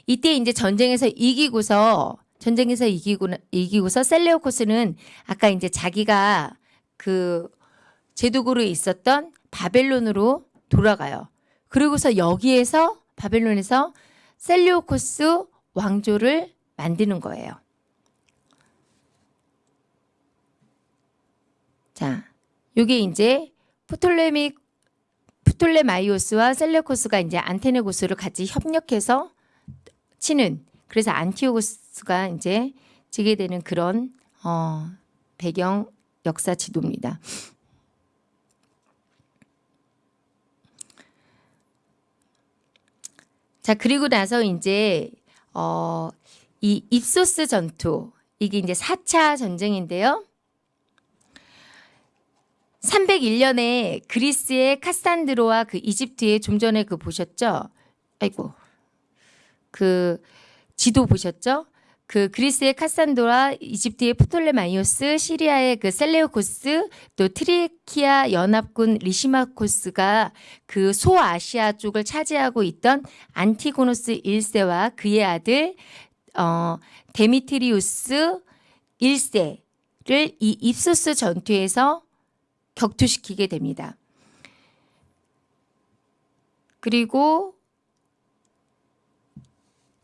이때 이제 전쟁에서 이기고서 전쟁에서 이기고 이기고서 셀레오코스는 아까 이제 자기가 그 제독으로 있었던 바벨론으로 돌아가요. 그리고서 여기에서 바벨론에서 셀레오코스 왕조를 만드는 거예요. 자, 요게 이제 프톨레미 프톨레마이오스와 셀레코스가 이제 안티고노스를 같이 협력해서 치는 그래서 안티오고스가 이제 지게 되는 그런 어, 배경 역사 지도입니다. 자 그리고 나서 이제 어, 이 입소스 전투 이게 이제 4차 전쟁인데요. 301년에 그리스의 카산드로와 그 이집트의 좀 전에 그 보셨죠? 아이고. 그 지도 보셨죠? 그 그리스의 카산도라, 이집트의 프톨레마이오스, 시리아의 그 셀레오코스, 또 트라키아 연합군 리시마코스가 그 소아시아 쪽을 차지하고 있던 안티고노스 1세와 그의 아들 어 데미트리우스 1세를 이 입소스 전투에서 격퇴시키게 됩니다. 그리고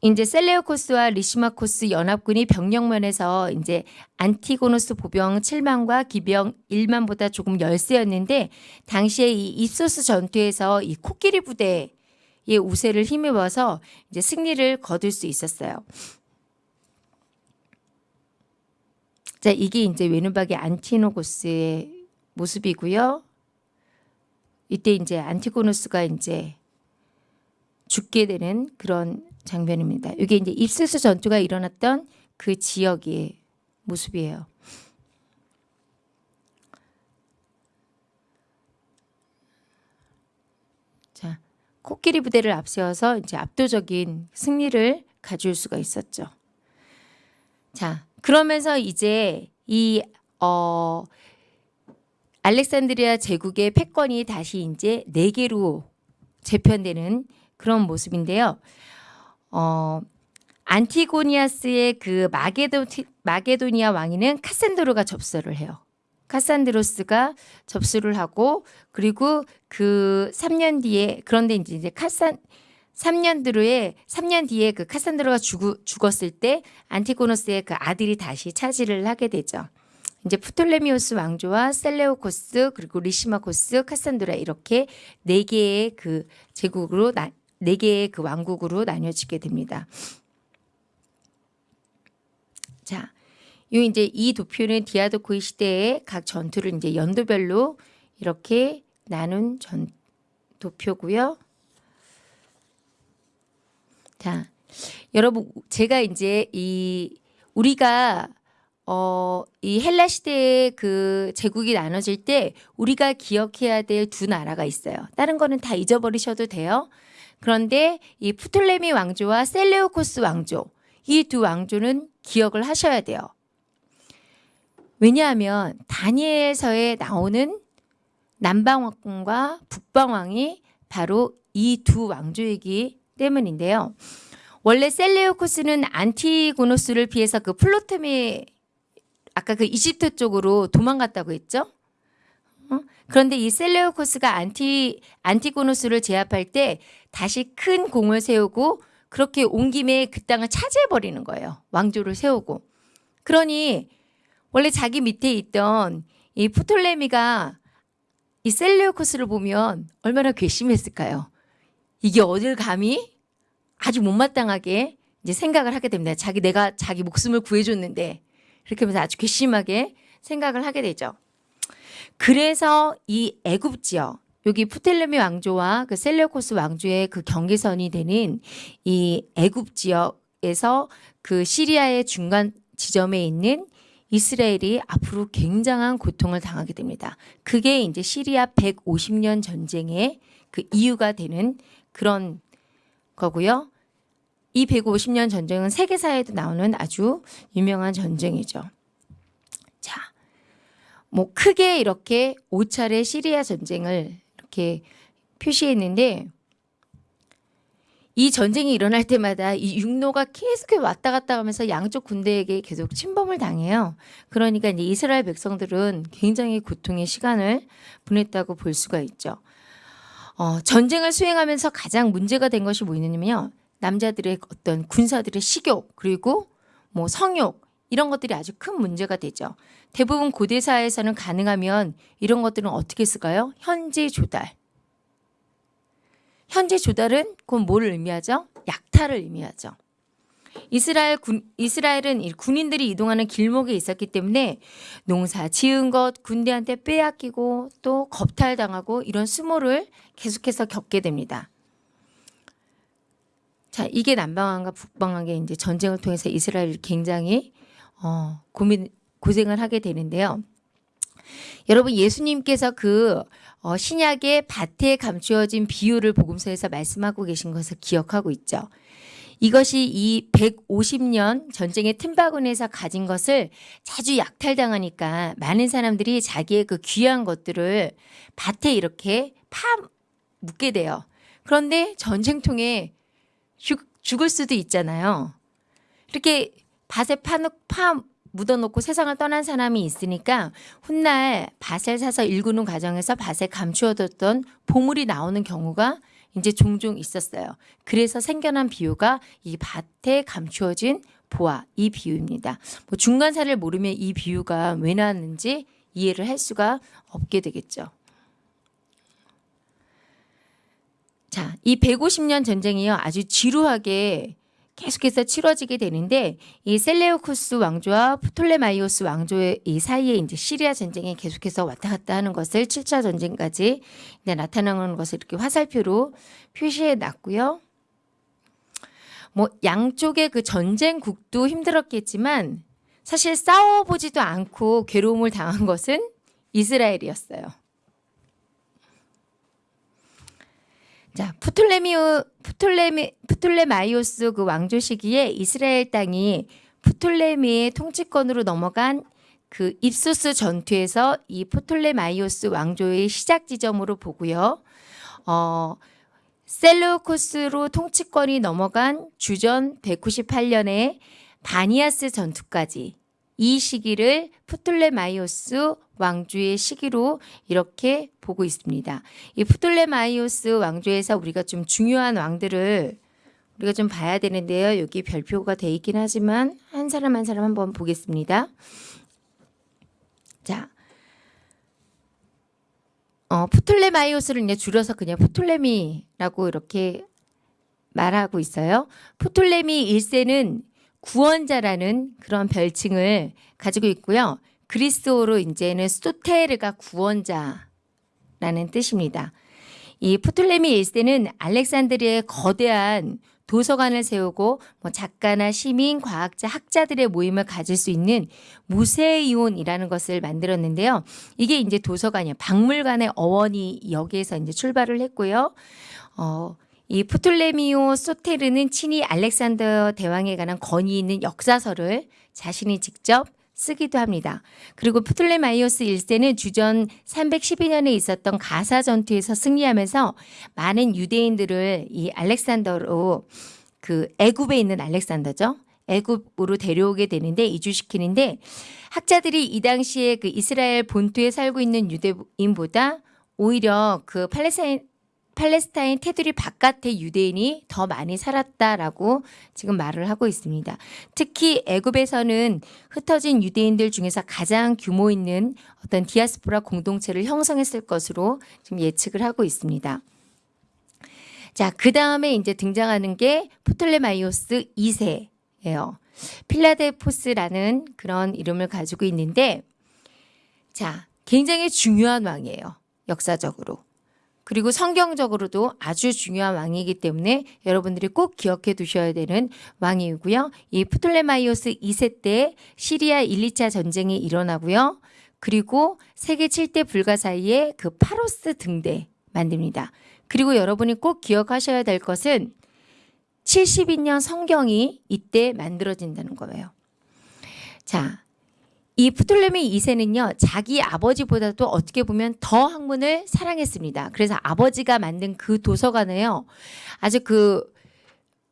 이제 셀레오코스와 리시마코스 연합군이 병력면에서 이제 안티고노스 보병 7만과 기병 1만보다 조금 열세였는데 당시에 이 입소스 전투에서 이 코끼리 부대의 우세를 힘입어서 이제 승리를 거둘 수 있었어요. 자, 이게 이제 외눈박이 안티노고스의 모습이고요. 이때 이제 안티고노스가 이제 죽게 되는 그런 장면입니다. 이게 이제 입스스 전투가 일어났던 그 지역의 모습이에요. 자, 코끼리 부대를 앞세워서 이제 압도적인 승리를 가져올 수가 있었죠. 자, 그러면서 이제 이 어, 알렉산드리아 제국의 패권이 다시 이제 네 개로 재편되는 그런 모습인데요. 어, 안티고니아스의 그 마게도, 마게도니아 왕위는 카산드로가 접수를 해요. 카산드로스가 접수를 하고 그리고 그 3년 뒤에 그런데 이제 카산 3년 뒤에 3년 뒤에 그 카산드로가 죽, 죽었을 때 안티고노스의 그 아들이 다시 차지를 하게 되죠. 이제 프톨레미오스 왕조와 셀레오코스 그리고 리시마코스, 카산드라 이렇게 네 개의 그 제국으로 나, 네 개의 그 왕국으로 나뉘어지게 됩니다. 자, 요 이제 이 도표는 디아도코이 시대의 각 전투를 이제 연도별로 이렇게 나눈 전 도표고요. 자, 여러분 제가 이제 이 우리가 어, 이 헬라 시대의 그 제국이 나눠질 때 우리가 기억해야 될 두 나라가 있어요. 다른 거는 다 잊어버리셔도 돼요. 그런데 이 프톨레미 왕조와 셀레오코스 왕조 이 두 왕조는 기억을 하셔야 돼요. 왜냐하면 다니엘서에 나오는 남방왕과 북방왕이 바로 이 두 왕조이기 때문인데요. 원래 셀레오코스는 안티고노스를 피해서 그 플로토미 아까 그 이집트 쪽으로 도망갔다고 했죠? 어? 그런데 이 셀레오코스가 안티 안티고노스를 제압할 때 다시 큰 공을 세우고 그렇게 온 김에 그 땅을 차지해 버리는 거예요. 왕조를 세우고. 그러니 원래 자기 밑에 있던 이 프톨레미가 이 셀레오코스를 보면 얼마나 괘씸했을까요? 이게 어딜 감히 아주 못마땅하게 이제 생각을 하게 됩니다. 자기 내가 자기 목숨을 구해줬는데 이렇게 하면서 아주 괘씸하게 생각을 하게 되죠. 그래서 이 애굽 지역 여기 프텔레미 왕조와 그 셀레우코스 왕조의 그 경계선이 되는 이 애굽 지역에서 그 시리아의 중간 지점에 있는 이스라엘이 앞으로 굉장한 고통을 당하게 됩니다. 그게 이제 시리아 150년 전쟁의 그 이유가 되는 그런 거고요. 이 150년 전쟁은 세계사에도 나오는 아주 유명한 전쟁이죠. 자, 뭐 크게 이렇게 5차례 시리아 전쟁을 이렇게 표시했는데 이 전쟁이 일어날 때마다 이 육로가 계속 왔다 갔다 하면서 양쪽 군대에게 계속 침범을 당해요. 그러니까 이제 이스라엘 백성들은 굉장히 고통의 시간을 보냈다고 볼 수가 있죠. 어, 전쟁을 수행하면서 가장 문제가 된 것이 뭐냐면요. 남자들의 어떤 군사들의 식욕 그리고 뭐 성욕 이런 것들이 아주 큰 문제가 되죠. 대부분 고대 사회에서는 가능하면 이런 것들은 어떻게 쓸까요? 현재 조달. 현재 조달은 그건 뭐를 의미하죠? 약탈을 의미하죠. 이스라엘 군 이스라엘은 이 군인들이 이동하는 길목에 있었기 때문에 농사 지은 것 군대한테 빼앗기고 또 겁탈당하고 이런 수모를 계속해서 겪게 됩니다. 자, 이게 남방한과 북방한의 이제 전쟁을 통해서 이스라엘이 굉장히 어, 고민 고생을 하게 되는데요. 여러분 예수님께서 그 어, 신약의 밭에 감추어진 비유를 복음서에서 말씀하고 계신 것을 기억하고 있죠. 이것이 이 150년 전쟁의 틈바구니에서 가진 것을 자주 약탈당하니까 많은 사람들이 자기의 그 귀한 것들을 밭에 이렇게 파 묻게 돼요. 그런데 전쟁통에 죽, 죽을 수도 있잖아요. 이렇게 밭에 파, 파 묻어놓고 세상을 떠난 사람이 있으니까 훗날 밭을 사서 일구는 과정에서 밭에 감추어뒀던 보물이 나오는 경우가 이제 종종 있었어요. 그래서 생겨난 비유가 이 밭에 감추어진 보아 이 비유입니다. 뭐 중간사를 모르면 이 비유가 왜 나왔는지 이해를 할 수가 없게 되겠죠. 자, 이 150년 전쟁이요 아주 지루하게 계속해서 치러지게 되는데 이 셀레우쿠스 왕조와 프톨레마이오스 왕조의 이 사이에 이제 시리아 전쟁이 계속해서 왔다 갔다 하는 것을 7차 전쟁까지 이제 나타나는 것을 이렇게 화살표로 표시해 놨고요. 뭐 양쪽의 그 전쟁국도 힘들었겠지만 사실 싸워보지도 않고 괴로움을 당한 것은 이스라엘이었어요. 자, 프톨레미오 프톨레미 프톨레마이오스 그 왕조 시기에 이스라엘 땅이 프톨레미의 통치권으로 넘어간 그 입소스 전투에서 이 프톨레마이오스 왕조의 시작 지점으로 보고요. 어, 셀루코스로 통치권이 넘어간 주전 198년에 바니아스 전투까지 이 시기를 프톨레마이오스 왕조의 시기로 이렇게 보고 있습니다. 이 프톨레마이오스 왕조에서 우리가 좀 중요한 왕들을 우리가 좀 봐야 되는데요. 여기 별표가 돼 있긴 하지만 한 사람 한 사람 한번 보겠습니다. 자, 어, 프톨레마이오스를 이제 줄여서 그냥 프톨레미라고 이렇게 말하고 있어요. 프톨레미 1세는 구원자라는 그런 별칭을 가지고 있고요. 그리스어로 이제는 소테르가 구원자라는 뜻입니다. 이 프톨레미 1세는 알렉산드리아의 거대한 도서관을 세우고 뭐 작가나 시민, 과학자, 학자들의 모임을 가질 수 있는 무세이온이라는 것을 만들었는데요. 이게 이제 도서관이에요. 박물관의 어원이 여기에서 이제 출발을 했고요. 어, 이 프톨레미오 소테르는 친히 알렉산더 대왕에 관한 권위 있는 역사서를 자신이 직접 쓰기도 합니다. 그리고 프톨레마이오스 1세는 주전 312년에 있었던 가사 전투에서 승리하면서 많은 유대인들을 이 알렉산더로 그 애굽에 있는 알렉산더죠. 애굽으로 데려오게 되는데 이주시키는데 학자들이 이 당시에 그 이스라엘 본토에 살고 있는 유대인보다 오히려 그 팔레스타인 팔레스타인 테두리 바깥의 유대인이 더 많이 살았다라고 지금 말을 하고 있습니다. 특히 애굽에서는 흩어진 유대인들 중에서 가장 규모 있는 어떤 디아스포라 공동체를 형성했을 것으로 지금 예측을 하고 있습니다. 자, 그 다음에 이제 등장하는 게 프톨레마이오스 2세예요. 필라델포스라는 그런 이름을 가지고 있는데, 자, 굉장히 중요한 왕이에요. 역사적으로. 그리고 성경적으로도 아주 중요한 왕이기 때문에 여러분들이 꼭 기억해 두셔야 되는 왕이고요. 이 프톨레마이오스 2세 때 시리아 1, 2차 전쟁이 일어나고요. 그리고 세계 7대 불가사의에 그 파로스 등대 만듭니다. 그리고 여러분이 꼭 기억하셔야 될 것은 70인역 성경이 이때 만들어진다는 거예요. 자, 이 프톨레미 2세는요, 자기 아버지보다도 어떻게 보면 더 학문을 사랑했습니다. 그래서 아버지가 만든 그 도서관에요, 아주 그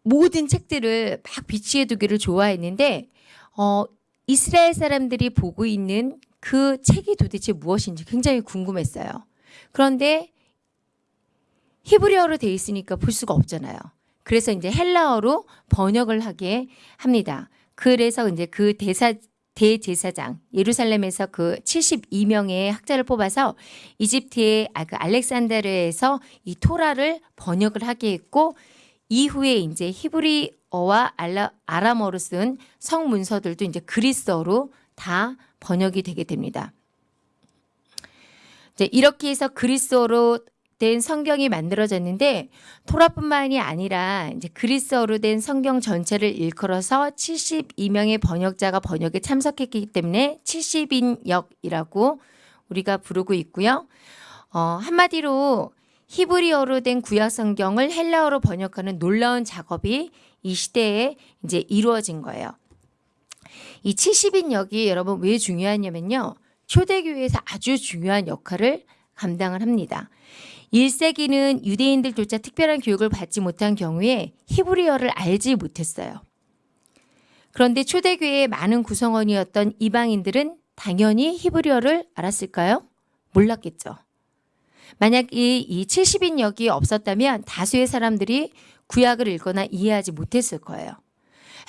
모든 책들을 막 비치해 두기를 좋아했는데, 어, 이스라엘 사람들이 보고 있는 그 책이 도대체 무엇인지 굉장히 궁금했어요. 그런데 히브리어로 돼 있으니까 볼 수가 없잖아요. 그래서 이제 헬라어로 번역을 하게 합니다. 그래서 이제 그 대사 대제사장 예루살렘에서 그 72명의 학자를 뽑아서 이집트의 아, 그 알렉산드르에서 이 토라를 번역을 하게 했고 이후에 이제 히브리어와 아람어로 쓴 성문서들도 이제 그리스어로 다 번역이 되게 됩니다. 이렇게 해서 그리스어로 된 성경이 만들어졌는데 토라뿐만이 아니라 이제 그리스어로 된 성경 전체를 일컬어서 72명의 번역자가 번역에 참석했기 때문에 70인역이라고 우리가 부르고 있고요. 어, 한마디로 히브리어로 된 구약 성경을 헬라어로 번역하는 놀라운 작업이 이 시대에 이제 이루어진 거예요. 이 70인역이 여러분 왜 중요하냐면요. 초대교회에서 아주 중요한 역할을 감당을 합니다. 1세기는 유대인들조차 특별한 교육을 받지 못한 경우에 히브리어를 알지 못했어요. 그런데 초대교회의 많은 구성원이었던 이방인들은 당연히 히브리어를 알았을까요? 몰랐겠죠. 만약 이, 이 70인 역이 없었다면 다수의 사람들이 구약을 읽거나 이해하지 못했을 거예요.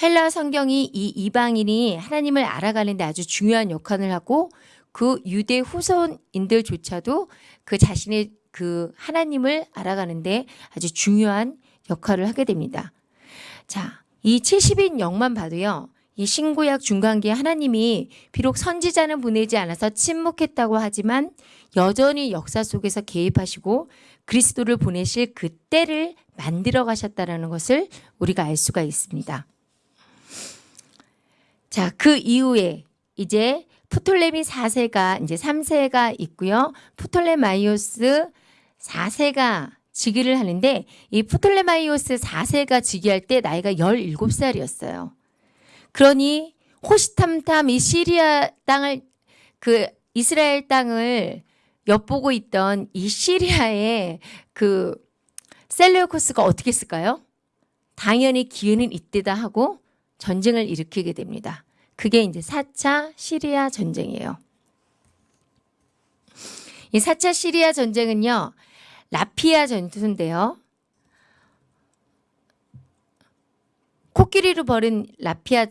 헬라 성경이 이 이방인이 하나님을 알아가는데 아주 중요한 역할을 하고 그 유대 후손인들조차도 그 자신의 그 하나님을 알아가는데 아주 중요한 역할을 하게 됩니다. 자, 이 70인 영만 봐도요. 이 신구약 중간기에 하나님이 비록 선지자는 보내지 않아서 침묵했다고 하지만 여전히 역사 속에서 개입하시고 그리스도를 보내실 그 때를 만들어 가셨다라는 것을 우리가 알 수가 있습니다. 자, 그 이후에 이제 프톨레미 4세가 이제 3세가 있고요. 프톨레마이오스 4세가 즉위를 하는데 이 프톨레마이오스 4세가 즉위할 때 나이가 17살이었어요. 그러니 호시탐탐 이 시리아 땅을 그 이스라엘 땅을 엿보고 있던 이 시리아의 그 셀레우코스가 어떻게 했을까요? 당연히 기회는 이때다 하고 전쟁을 일으키게 됩니다. 그게 이제 4차 시리아 전쟁이에요. 이 4차 시리아 전쟁은요. 라피아 전투인데요. 코끼리로 벌인 라피아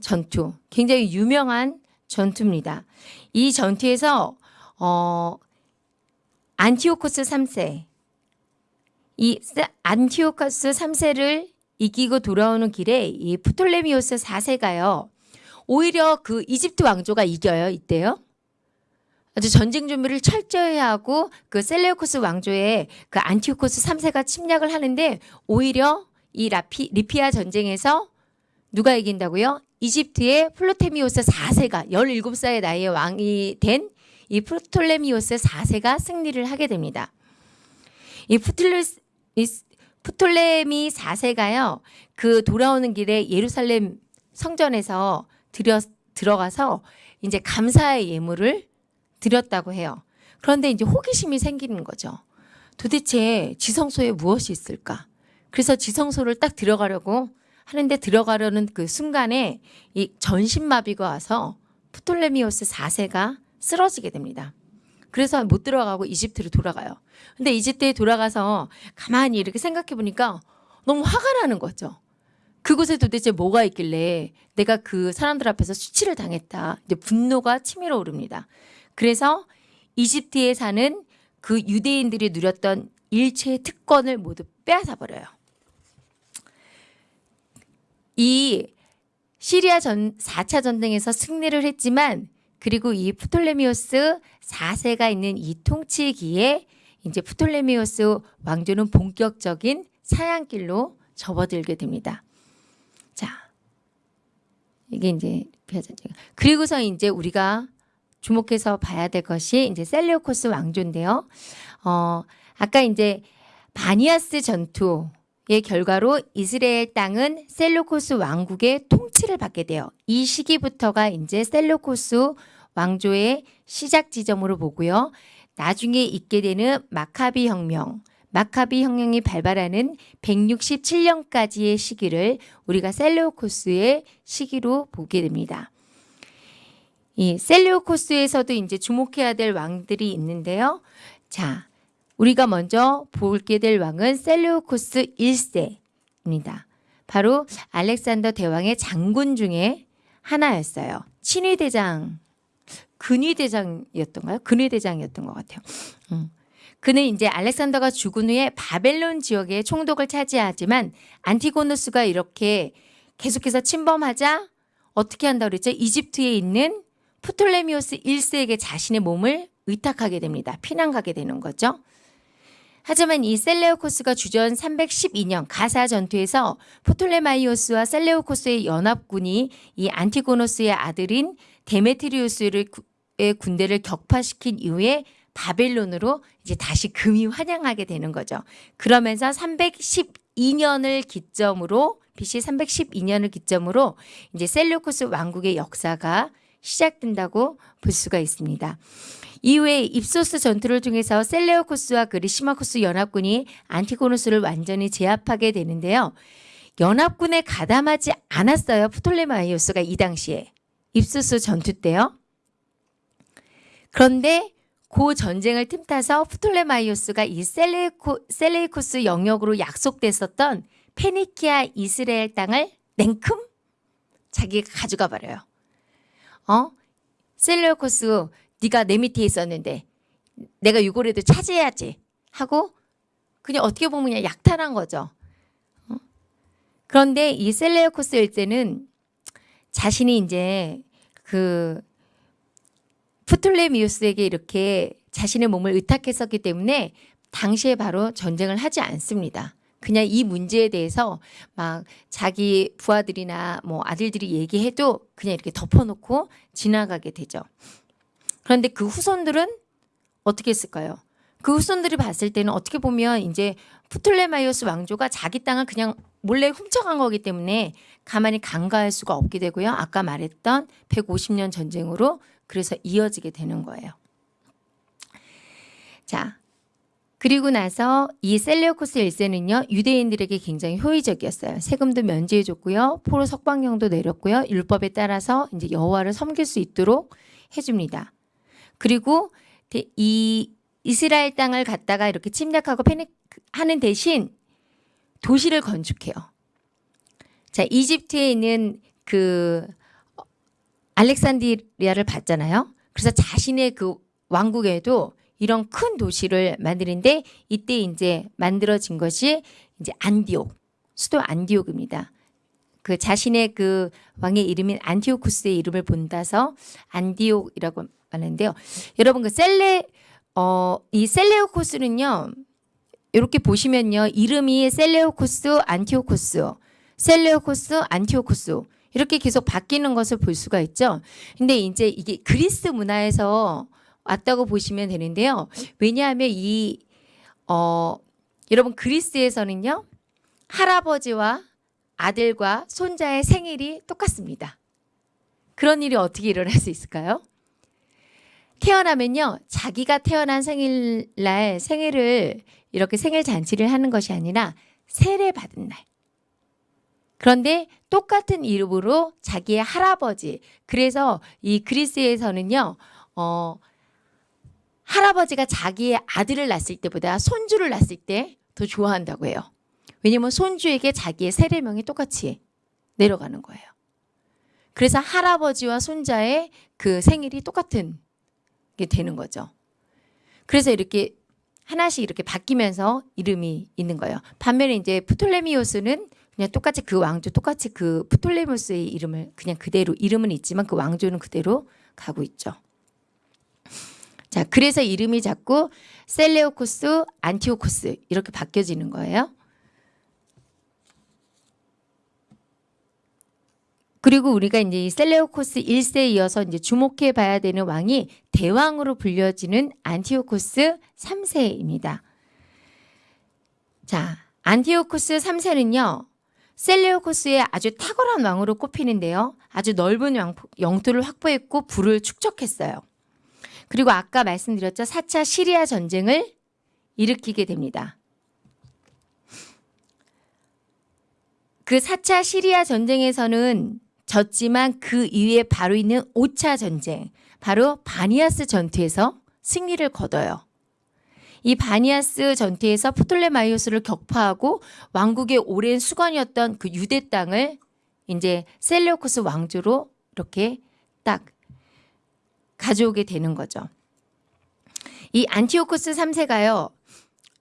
전투. 굉장히 유명한 전투입니다. 이 전투에서 어 안티오코스 3세 이 안티오코스 3세를 이기고 돌아오는 길에 이 프톨레미오스 4세가요. 오히려 그 이집트 왕조가 이겨요. 이때요. 아주 전쟁 준비를 철저히 하고 그 셀레우코스 왕조의 그 안티오코스 3세가 침략을 하는데 오히려 이 라피, 리피아 전쟁에서 누가 이긴다고요? 이집트의 플로테미오스 4세가 17살의 나이에 왕이 된 이 프톨레미오스 4세가 승리를 하게 됩니다. 이 프톨레, 프톨레미 4세가요. 그 돌아오는 길에 예루살렘 성전에서 들여, 들어가서 이제 감사의 예물을 드렸다고 해요. 그런데 이제 호기심이 생기는 거죠. 도대체 지성소에 무엇이 있을까? 그래서 지성소를 딱 들어가려고 하는데 들어가려는 그 순간에 이 전신마비가 와서 프톨레미오스 4세가 쓰러지게 됩니다. 그래서 못 들어가고 이집트로 돌아가요. 근데 이집트에 돌아가서 가만히 이렇게 생각해 보니까 너무 화가 나는 거죠. 그곳에 도대체 뭐가 있길래 내가 그 사람들 앞에서 수치를 당했다. 이제 분노가 치밀어 오릅니다. 그래서 이집트에 사는 그 유대인들이 누렸던 일체의 특권을 모두 빼앗아 버려요. 이 시리아 전 4차 전쟁에서 승리를 했지만 그리고 이 프톨레미오스 4세가 있는 이 통치기에 이제 프톨레미오스 왕조는 본격적인 사양길로 접어들게 됩니다. 자, 이게 이제 라피아 전쟁. 그리고서 이제 우리가 주목해서 봐야 될 것이 이제 셀레오코스 왕조인데요. 어, 아까 이제 바니아스 전투의 결과로 이스라엘 땅은 셀루코스 왕국의 통치를 받게 돼요. 이 시기부터가 이제 셀루코스 왕조의 시작 지점으로 보고요. 나중에 있게 되는 마카비 혁명, 마카비 혁명이 발발하는 167년까지의 시기를 우리가 셀레오코스의 시기로 보게 됩니다. 이 셀레오코스에서도 이제 주목해야 될 왕들이 있는데요. 자, 우리가 먼저 보게 될 왕은 셀레오코스 1세입니다. 바로 알렉산더 대왕의 장군 중에 하나였어요. 친위대장, 근위대장이었던가요? 근위대장이었던 것 같아요. 음. 그는 이제 알렉산더가 죽은 후에 바벨론 지역의 총독을 차지하지만 안티고누스가 이렇게 계속해서 침범하자 어떻게 한다 그랬죠? 이집트에 있는 프톨레미오스 1세에게 자신의 몸을 의탁하게 됩니다. 피난 가게 되는 거죠. 하지만 이 셀레오코스가 주전 312년 가자 전투에서 포톨레마이오스와 셀레오코스의 연합군이 이 안티고노스의 아들인 데메트리우스의 군대를 격파시킨 이후에 바벨론으로 이제 다시 금의환향하게 되는 거죠. 그러면서 312년을 기점으로 BC 312년을 기점으로 이제 셀레오코스 왕국의 역사가 시작된다고 볼 수가 있습니다. 이후에 입소스 전투를 통해서 셀레오코스와 리시마코스 연합군이 안티고노스를 완전히 제압하게 되는데요. 연합군에 가담하지 않았어요. 프톨레마이오스가 이 당시에 입소스 전투 때요. 그런데 그 전쟁을 틈타서 프톨레마이오스가 이 셀레이코, 셀레이코스 영역으로 약속됐었던 페니키아 이스라엘 땅을 냉큼 자기가 가져가 버려요. 어? 셀레오코스 네가 내 밑에 있었는데 내가 이거라도 차지해야지 하고 그냥 어떻게 보면 그냥 약탈한 거죠. 어? 그런데 이 셀레오코스 일제는 자신이 이제 그 프톨레미우스에게 이렇게 자신의 몸을 의탁했었기 때문에 당시에 바로 전쟁을 하지 않습니다. 그냥 이 문제에 대해서 막 자기 부하들이나 뭐 아들들이 얘기해도 그냥 이렇게 덮어놓고 지나가게 되죠. 그런데 그 후손들은 어떻게 했을까요? 그 후손들이 봤을 때는 어떻게 보면 이제 프톨레마이오스 왕조가 자기 땅을 그냥 몰래 훔쳐간 거기 때문에 가만히 간과할 수가 없게 되고요. 아까 말했던 150년 전쟁으로 그래서 이어지게 되는 거예요. 자, 그리고 나서 이 셀레오코스 1세는요. 유대인들에게 굉장히 효의적이었어요. 세금도 면제해 줬고요. 포로 석방령도 내렸고요. 율법에 따라서 이제 여호와를 섬길 수 있도록 해 줍니다. 그리고 이 이스라엘 땅을 갖다가 이렇게 침략하고 패닉하는 대신 도시를 건축해요. 자, 이집트에 있는 그 알렉산드리아를 봤잖아요. 그래서 자신의 그 왕국에도 이런 큰 도시를 만드는데 이때 이제 만들어진 것이 이제 안디옥, 수도 안디옥입니다. 그 자신의 그 왕의 이름인 안티오쿠스의 이름을 본다서 안디옥이라고 하는데요. 여러분 그 셀레 어 이 셀레오코스는요. 이렇게 보시면요. 이름이 셀레오코스, 안티오코스, 셀레오코스, 안티오코스 이렇게 계속 바뀌는 것을 볼 수가 있죠. 근데 이제 이게 그리스 문화에서 왔다고 보시면 되는데요. 왜냐하면 이 어, 여러분 그리스에서는요. 할아버지와 아들과 손자의 생일이 똑같습니다. 그런 일이 어떻게 일어날 수 있을까요? 태어나면요. 자기가 태어난 생일날 생일을 이렇게 생일 잔치를 하는 것이 아니라 세례 받은 날. 그런데 똑같은 이름으로 자기의 할아버지. 그래서 이 그리스에서는요. 어 할아버지가 자기의 아들을 낳았을 때보다 손주를 낳았을 때 더 좋아한다고 해요. 왜냐면 손주에게 자기의 세례명이 똑같이 내려가는 거예요. 그래서 할아버지와 손자의 그 생일이 똑같은 게 되는 거죠. 그래서 이렇게 하나씩 이렇게 바뀌면서 이름이 있는 거예요. 반면에 이제 프톨레미오스는 그냥 똑같이 그 왕조 똑같이 그 프톨레미오스의 이름을 그냥 그대로 이름은 있지만 그 왕조는 그대로 가고 있죠. 자, 그래서 이름이 자꾸 셀레오코스, 안티오코스 이렇게 바뀌어지는 거예요. 그리고 우리가 이제 이 셀레오코스 1세에 이어서 이제 주목해 봐야 되는 왕이 대왕으로 불려지는 안티오코스 3세입니다. 자, 안티오코스 3세는요. 셀레오코스의 아주 탁월한 왕으로 꼽히는데요. 아주 넓은 영- 영토를 확보했고 부를 축적했어요. 그리고 아까 말씀드렸죠. 4차 시리아 전쟁을 일으키게 됩니다. 그 4차 시리아 전쟁에서는 졌지만 그 이후에 바로 있는 5차 전쟁, 바로 바니아스 전투에서 승리를 거둬요. 이 바니아스 전투에서 프톨레마이오스를 격파하고 왕국의 오랜 숙원이었던 그 유대 땅을 이제 셀레오코스 왕조로 이렇게 딱 가져오게 되는 거죠. 이 안티오코스 3세가요.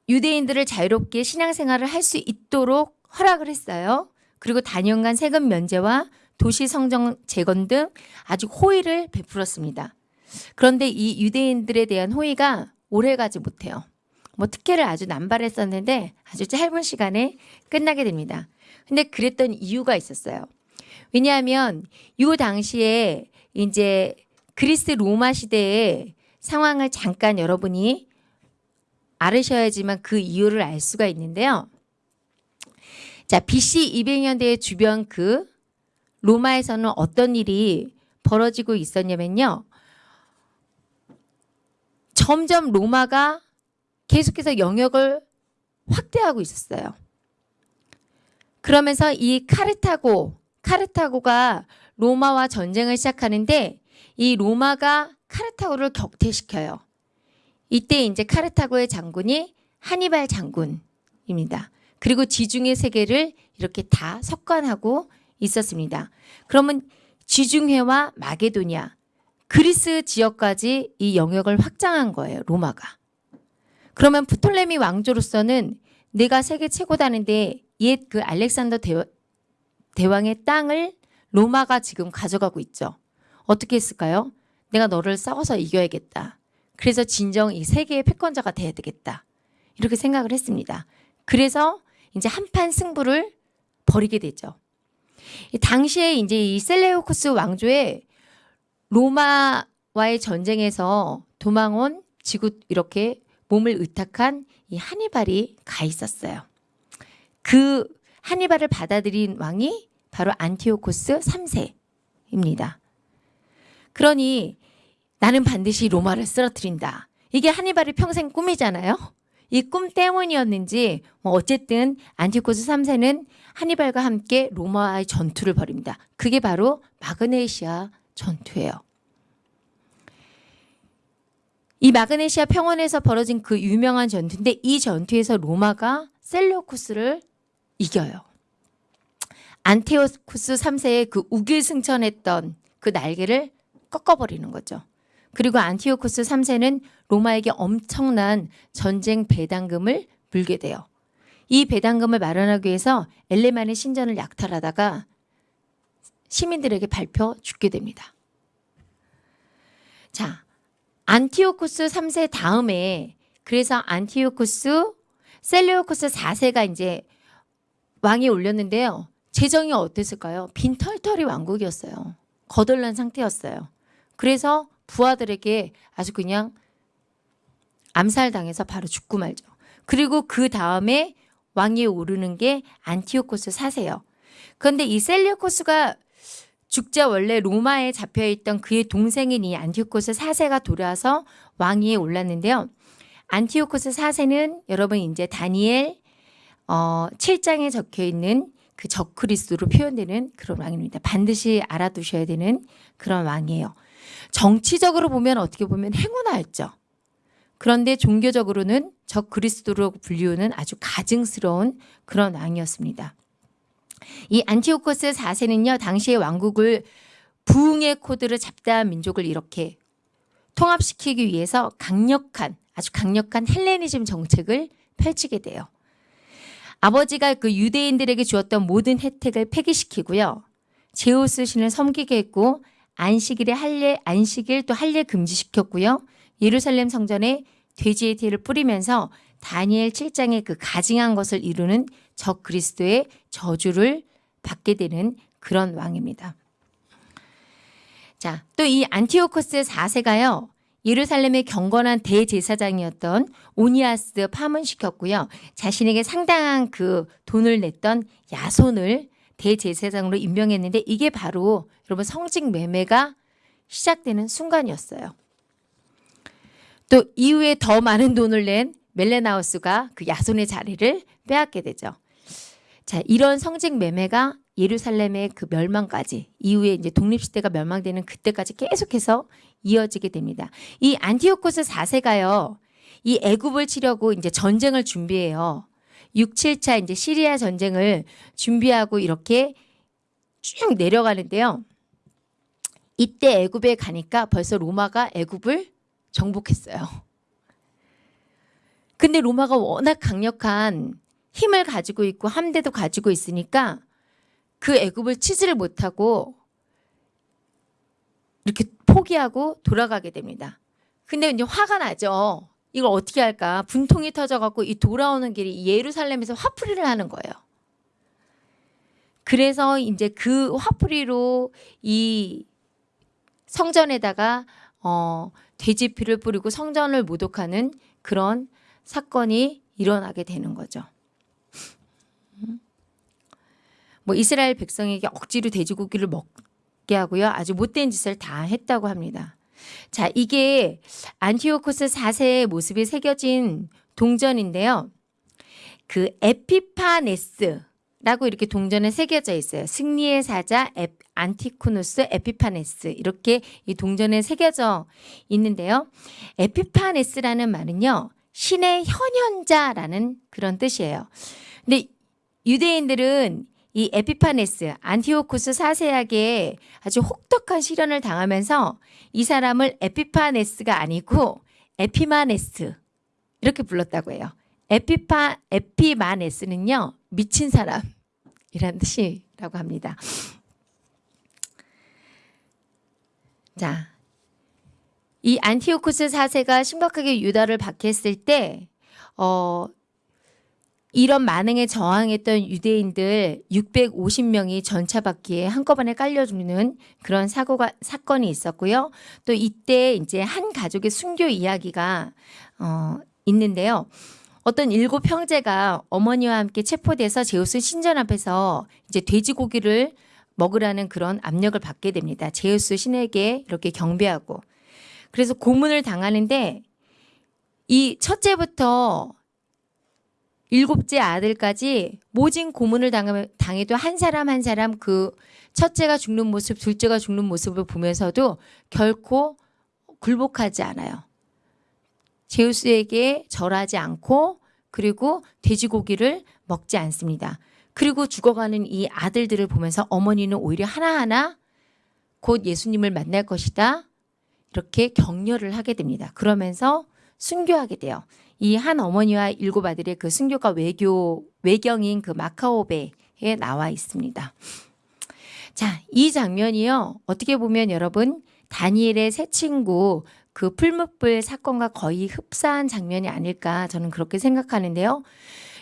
유대인들을 자유롭게 신앙생활을 할 수 있도록 허락을 했어요. 그리고 단연간 세금 면제와 도시 성정 재건 등 아주 호의를 베풀었습니다. 그런데 이 유대인들에 대한 호의가 오래가지 못해요. 뭐 특혜를 아주 남발했었는데 아주 짧은 시간에 끝나게 됩니다. 근데 그랬던 이유가 있었어요. 왜냐하면 이 당시에 이제 그리스 로마 시대의 상황을 잠깐 여러분이 알으셔야지만 그 이유를 알 수가 있는데요. 자, BC 200년대 주변 그 로마에서는 어떤 일이 벌어지고 있었냐면요. 점점 로마가 계속해서 영역을 확대하고 있었어요. 그러면서 이 카르타고, 카르타고가 로마와 전쟁을 시작하는데 이 로마가 카르타고를 격퇴시켜요. 이때 이제 카르타고의 장군이 하니발 장군입니다. 그리고 지중해 세계를 이렇게 다 석관하고 있었습니다. 그러면 지중해와 마게도니아, 그리스 지역까지 이 영역을 확장한 거예요. 로마가. 그러면 프톨레미 왕조로서는 내가 세계 최고다는데 옛 그 알렉산더 대, 대왕의 땅을 로마가 지금 가져가고 있죠. 어떻게 했을까요? 내가 너를 싸워서 이겨야겠다. 그래서 진정 이 세계의 패권자가 돼야 되겠다. 이렇게 생각을 했습니다. 그래서 이제 한판 승부를 벌이게 되죠. 이 당시에 이제 이 셀레오코스 왕조의 로마와의 전쟁에서 도망온 지구 이렇게 몸을 의탁한 이 하니발이 가 있었어요. 그 하니발을 받아들인 왕이 바로 안티오코스 3세입니다. 그러니 나는 반드시 로마를 쓰러뜨린다. 이게 하니발의 평생 꿈이잖아요. 이 꿈 때문이었는지 뭐 어쨌든 안티오코스 3세는 하니발과 함께 로마와의 전투를 벌입니다. 그게 바로 마그네시아 전투예요. 이 마그네시아 평원에서 벌어진 그 유명한 전투인데 이 전투에서 로마가 셀레오코스를 이겨요. 안테오코스 3세의 그 우길승천했던 그 날개를 꺾어버리는 거죠. 그리고 안티오코스 3세는 로마에게 엄청난 전쟁 배당금을 물게 돼요. 이 배당금을 마련하기 위해서 엘레만의 신전을 약탈하다가 시민들에게 밟혀 죽게 됩니다. 자, 안티오코스 3세 다음에 그래서 안티오코스 셀레오코스 4세가 이제 왕위 올랐는데요. 재정이 어땠을까요? 빈털털이 왕국이었어요. 거덜난 상태였어요. 그래서 부하들에게 아주 그냥 암살당해서 바로 죽고 말죠. 그리고 그 다음에 왕위에 오르는 게 안티오코스 4세요. 그런데 이 셀레오코스가 죽자 원래 로마에 잡혀있던 그의 동생인 이 안티오코스 4세가 돌아와서 왕위에 올랐는데요. 안티오코스 4세는 여러분 이제 다니엘 어, 7장에 적혀 있는 그 적그리스도로 표현되는 그런 왕입니다. 반드시 알아두셔야 되는 그런 왕이에요. 정치적으로 보면 어떻게 보면 행운아였죠. 그런데 종교적으로는 적그리스도로 불리우는 아주 가증스러운 그런 왕이었습니다. 이 안티오코스 4세는요. 당시의 왕국을 부흥의 코드를 잡다한 민족을 이렇게 통합시키기 위해서 강력한 아주 강력한 헬레니즘 정책을 펼치게 돼요. 아버지가 그 유대인들에게 주었던 모든 혜택을 폐기시키고요. 제우스 신을 섬기게 했고 안식일에 할례 안식일 또 할례 금지시켰고요. 예루살렘 성전에 돼지의 티를 뿌리면서 다니엘 7장의 그 가증한 것을 이루는 적 그리스도의 저주를 받게 되는 그런 왕입니다. 자, 또 이 안티오코스 4세가요. 예루살렘의 경건한 대제사장이었던 오니아스 파문시켰고요. 자신에게 상당한 그 돈을 냈던 야손을 대제사장으로 임명했는데 이게 바로 여러분 성직 매매가 시작되는 순간이었어요. 또 이후에 더 많은 돈을 낸 멜레나우스가 그 야손의 자리를 빼앗게 되죠. 자, 이런 성직 매매가 예루살렘의 그 멸망까지 이후에 이제 독립 시대가 멸망되는 그때까지 계속해서 이어지게 됩니다. 이 안티오코스 4세가요. 이 애굽을 치려고 이제 전쟁을 준비해요. 6, 7차 이제 시리아 전쟁을 준비하고 이렇게 쭉 내려가는데요. 이때 애굽에 가니까 벌써 로마가 애굽을 정복했어요. 근데 로마가 워낙 강력한 힘을 가지고 있고 함대도 가지고 있으니까 그 애굽을 치지를 못하고 이렇게 포기하고 돌아가게 됩니다. 근데 이제 화가 나죠. 이걸 어떻게 할까? 분통이 터져갖고 이 돌아오는 길이 예루살렘에서 화풀이를 하는 거예요. 그래서 이제 그 화풀이로 이 성전에다가 어, 돼지피를 뿌리고 성전을 모독하는 그런 사건이 일어나게 되는 거죠. 뭐 이스라엘 백성에게 억지로 돼지고기를 먹게 하고요. 아주 못된 짓을 다 했다고 합니다. 자, 이게 안티오코스 4세의 모습이 새겨진 동전인데요. 그 에피파네스라고 이렇게 동전에 새겨져 있어요. 승리의 사자 에, 안티오쿠스 에피파네스 이렇게 이 동전에 새겨져 있는데요. 에피파네스라는 말은요. 신의 현현자라는 그런 뜻이에요. 근데 유대인들은 이 에피파네스 안티오코스 4세에게 아주 혹독한 시련을 당하면서 이 사람을 에피파네스가 아니고 에피마네스 이렇게 불렀다고 해요. 에피파 에피마네스는요 미친 사람이라는 뜻이라고 합니다. 자, 이 안티오코스 4세가 심각하게 유다를 박했을 때, 어, 이런 만행에 저항했던 유대인들 650명이 전차바퀴에 한꺼번에 깔려 죽는 그런 사고가 사건이 있었고요. 또 이때 이제 한 가족의 순교 이야기가 어, 있는데요. 어떤 일곱 형제가 어머니와 함께 체포돼서 제우스 신전 앞에서 이제 돼지고기를 먹으라는 그런 압력을 받게 됩니다. 제우스 신에게 이렇게 경배하고 그래서 고문을 당하는데 이 첫째부터 일곱째 아들까지 모진 고문을 당해도 한 사람 한 사람 그 첫째가 죽는 모습, 둘째가 죽는 모습을 보면서도 결코 굴복하지 않아요. 제우스에게 절하지 않고 그리고 돼지고기를 먹지 않습니다. 그리고 죽어가는 이 아들들을 보면서 어머니는 오히려 하나하나 곧 예수님을 만날 것이다. 이렇게 격려를 하게 됩니다. 그러면서 순교하게 돼요. 이 한 어머니와 일곱 아들의 그 순교가 외교 외경인 그 마카오베에 나와 있습니다. 자, 이 장면이요. 어떻게 보면 여러분 다니엘의 새 친구 그 풀무불 사건과 거의 흡사한 장면이 아닐까 저는 그렇게 생각하는데요.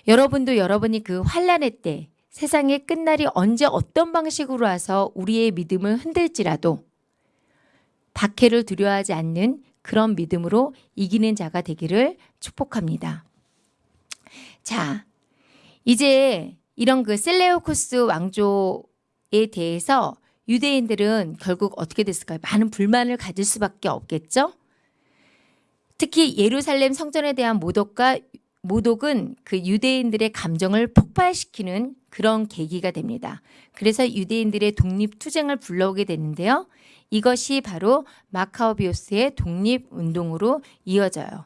여러분도 여러분이 그 환란의 때 세상의 끝날이 언제 어떤 방식으로 와서 우리의 믿음을 흔들지라도 박해를 두려워하지 않는 그런 믿음으로 이기는 자가 되기를 축복합니다. 자, 이제 이런 그 셀레오코스 왕조에 대해서 유대인들은 결국 어떻게 됐을까요? 많은 불만을 가질 수밖에 없겠죠? 특히 예루살렘 성전에 대한 모독과 모독은 그 유대인들의 감정을 폭발시키는 그런 계기가 됩니다. 그래서 유대인들의 독립투쟁을 불러오게 되는데요. 이것이 바로 마카오비오스의 독립운동으로 이어져요.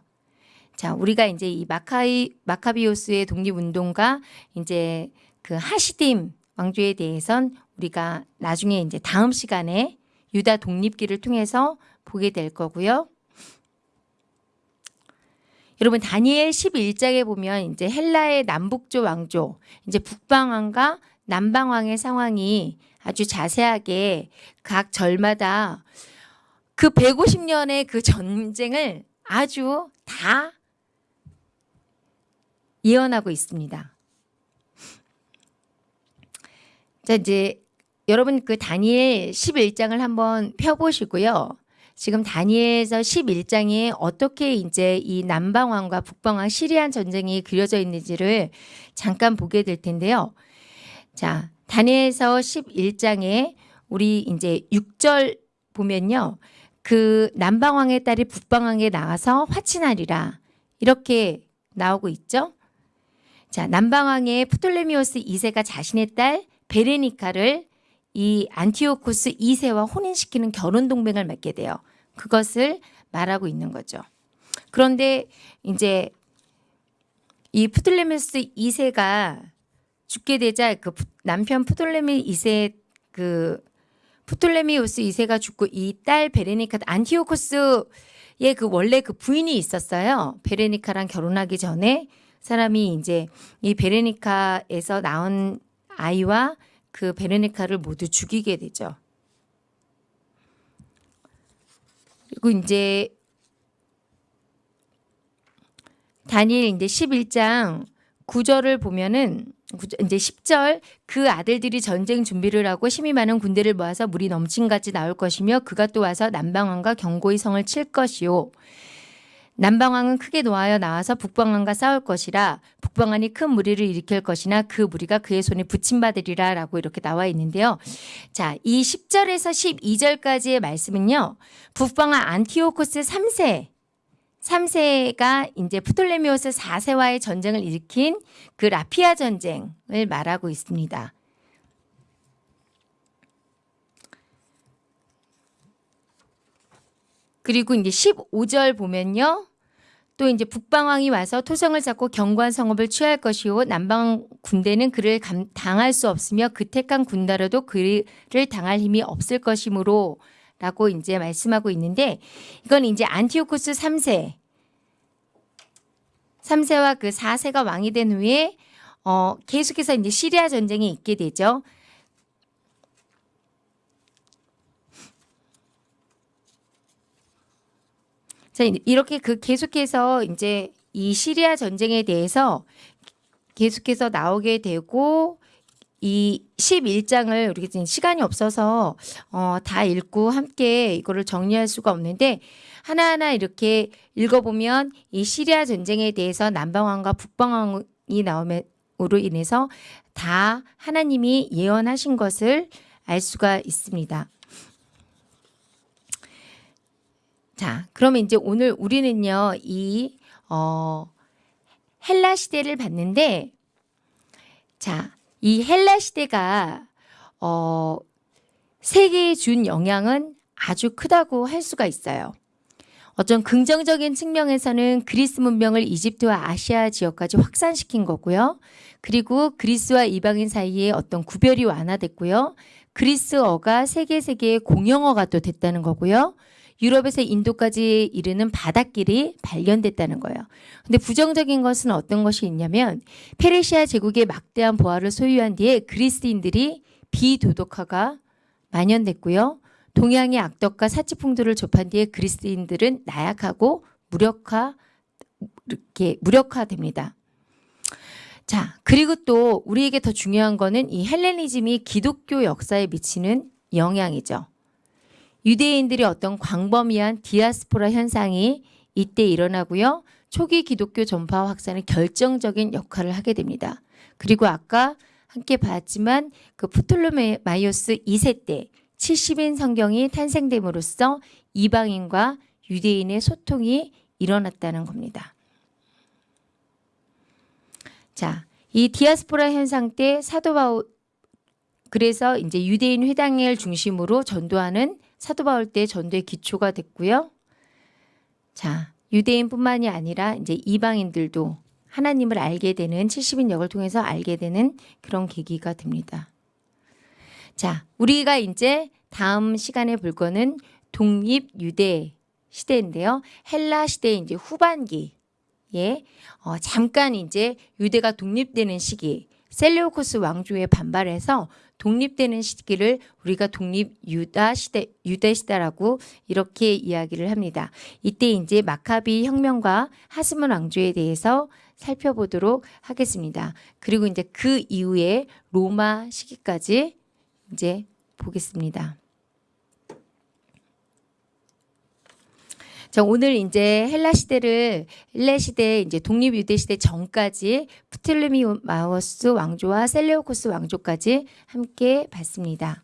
자, 우리가 이제 이 마카이, 마카비오스의 독립운동과 이제 그 하시딤 왕조에 대해선 우리가 나중에 이제 다음 시간에 유다 독립기를 통해서 보게 될 거고요. 여러분 다니엘 11장에 보면 이제 헬라의 남북조 왕조, 이제 북방왕과 남방왕의 상황이 아주 자세하게 각 절마다 그 150년의 그 전쟁을 아주 다 예언하고 있습니다. 자, 이제 여러분 그 다니엘 11장을 한번 펴보시고요. 지금 다니엘서 11장에 어떻게 이제 이 남방왕과 북방왕 시리안 전쟁이 그려져 있는지를 잠깐 보게 될 텐데요. 자, 다니엘서 11장에 우리 이제 6절 보면요. 그 남방왕의 딸이 북방왕에 나가서 화친하리라. 이렇게 나오고 있죠. 자, 남방왕의 프톨레미오스 2세가 자신의 딸 베레니카를 이 안티오코스 2세와 혼인시키는 결혼 동맹을 맺게 돼요. 그것을 말하고 있는 거죠. 그런데 이제 이 프톨레미오스 2세가 죽게 되자 그 푸- 남편 프톨레미 2세 그 프톨레미오스 2세가 죽고 이 딸 베레니카 안티오코스의 그 원래 그 부인이 있었어요. 베레니카랑 결혼하기 전에 사람이 이제 이 베레니카에서 낳은 아이와 그 베레니카를 모두 죽이게 되죠. 그리고 이제 다니엘 이제 11장 9절을 보면은 이제 10절 그 아들들이 전쟁 준비를 하고 힘이 많은 군대를 모아서 물이 넘친같이 나올 것이며 그가 또 와서 남방왕과 경고의 성을 칠 것이요 남방왕은 크게 노하여 나와서 북방왕과 싸울 것이라 북방왕이 큰 무리를 일으킬 것이나 그 무리가 그의 손에 붙인 바 되리라 라고 이렇게 나와 있는데요. 자, 이 10절에서 12절까지의 말씀은요. 북방왕 안티오코스 3세 3세가 이제 프톨레미오스 4세와의 전쟁을 일으킨 그 라피아 전쟁을 말하고 있습니다. 그리고 이제 15절 보면요. 또 이제 북방왕이 와서 토성을 잡고 경관 성읍을 취할 것이요 남방 군대는 그를 감, 당할 수 없으며 그 택한 군대라도 그를 당할 힘이 없을 것이므로 라고 이제 말씀하고 있는데 이건 이제 안티오코스 3세 3세와 그 4세가 왕이 된 후에 어 계속해서 이제 시리아 전쟁이 있게 되죠. 자, 이렇게 그 계속해서 이제 이 시리아 전쟁에 대해서 계속해서 나오게 되고 이 11장을 우리가 지금 시간이 없어서 어, 다 읽고 함께 이거를 정리할 수가 없는데 하나하나 이렇게 읽어보면 이 시리아 전쟁에 대해서 남방왕과 북방왕이 나옴으로 인해서 다 하나님이 예언하신 것을 알 수가 있습니다. 자, 그러면 이제 오늘 우리는요, 이, 어, 헬라 시대를 봤는데, 자, 이 헬라 시대가, 어, 세계에 준 영향은 아주 크다고 할 수가 있어요. 어떤 긍정적인 측면에서는 그리스 문명을 이집트와 아시아 지역까지 확산시킨 거고요. 그리고 그리스와 이방인 사이에 어떤 구별이 완화됐고요. 그리스어가 세계 세계의 공용어가 또 됐다는 거고요. 유럽에서 인도까지 이르는 바닷길이 발견됐다는 거예요. 근데 부정적인 것은 어떤 것이 있냐면 페르시아 제국의 막대한 보화를 소유한 뒤에 그리스인들이 비도덕화가 만연됐고요. 동양의 악덕과 사치풍도를 접한 뒤에 그리스인들은 나약하고 무력화 이렇게 무력화됩니다. 자, 그리고 또 우리에게 더 중요한 거는 이 헬레니즘이 기독교 역사에 미치는 영향이죠. 유대인들이 어떤 광범위한 디아스포라 현상이 이때 일어나고요. 초기 기독교 전파 확산에 결정적인 역할을 하게 됩니다. 그리고 아까 함께 봤지만 그 프톨로메마이오스 2세 때 70인 성경이 탄생됨으로써 이방인과 유대인의 소통이 일어났다는 겁니다. 자, 이 디아스포라 현상 때 사도 바울 그래서 이제 유대인 회당을 중심으로 전도하는 사도 바울 때 전도의 기초가 됐고요. 자, 유대인뿐만이 아니라 이제 이방인들도 하나님을 알게 되는 70인 역을 통해서 알게 되는 그런 계기가 됩니다. 자, 우리가 이제 다음 시간에 볼 거는 독립 유대 시대인데요. 헬라 시대 이제 후반기에 어, 잠깐 이제 유대가 독립되는 시기 셀레오코스 왕조에 반발해서 독립되는 시기를 우리가 독립 유다 시대 유대 시대라고 이렇게 이야기를 합니다. 이때 이제 마카비 혁명과 하스몬 왕조에 대해서 살펴보도록 하겠습니다. 그리고 이제 그 이후에 로마 시기까지 이제 보겠습니다. 자, 오늘 이제 헬라 시대를 헬라 시대 이제 독립 유대 시대 전까지 프틀레미마우스 왕조와 셀레오코스 왕조까지 함께 봤습니다.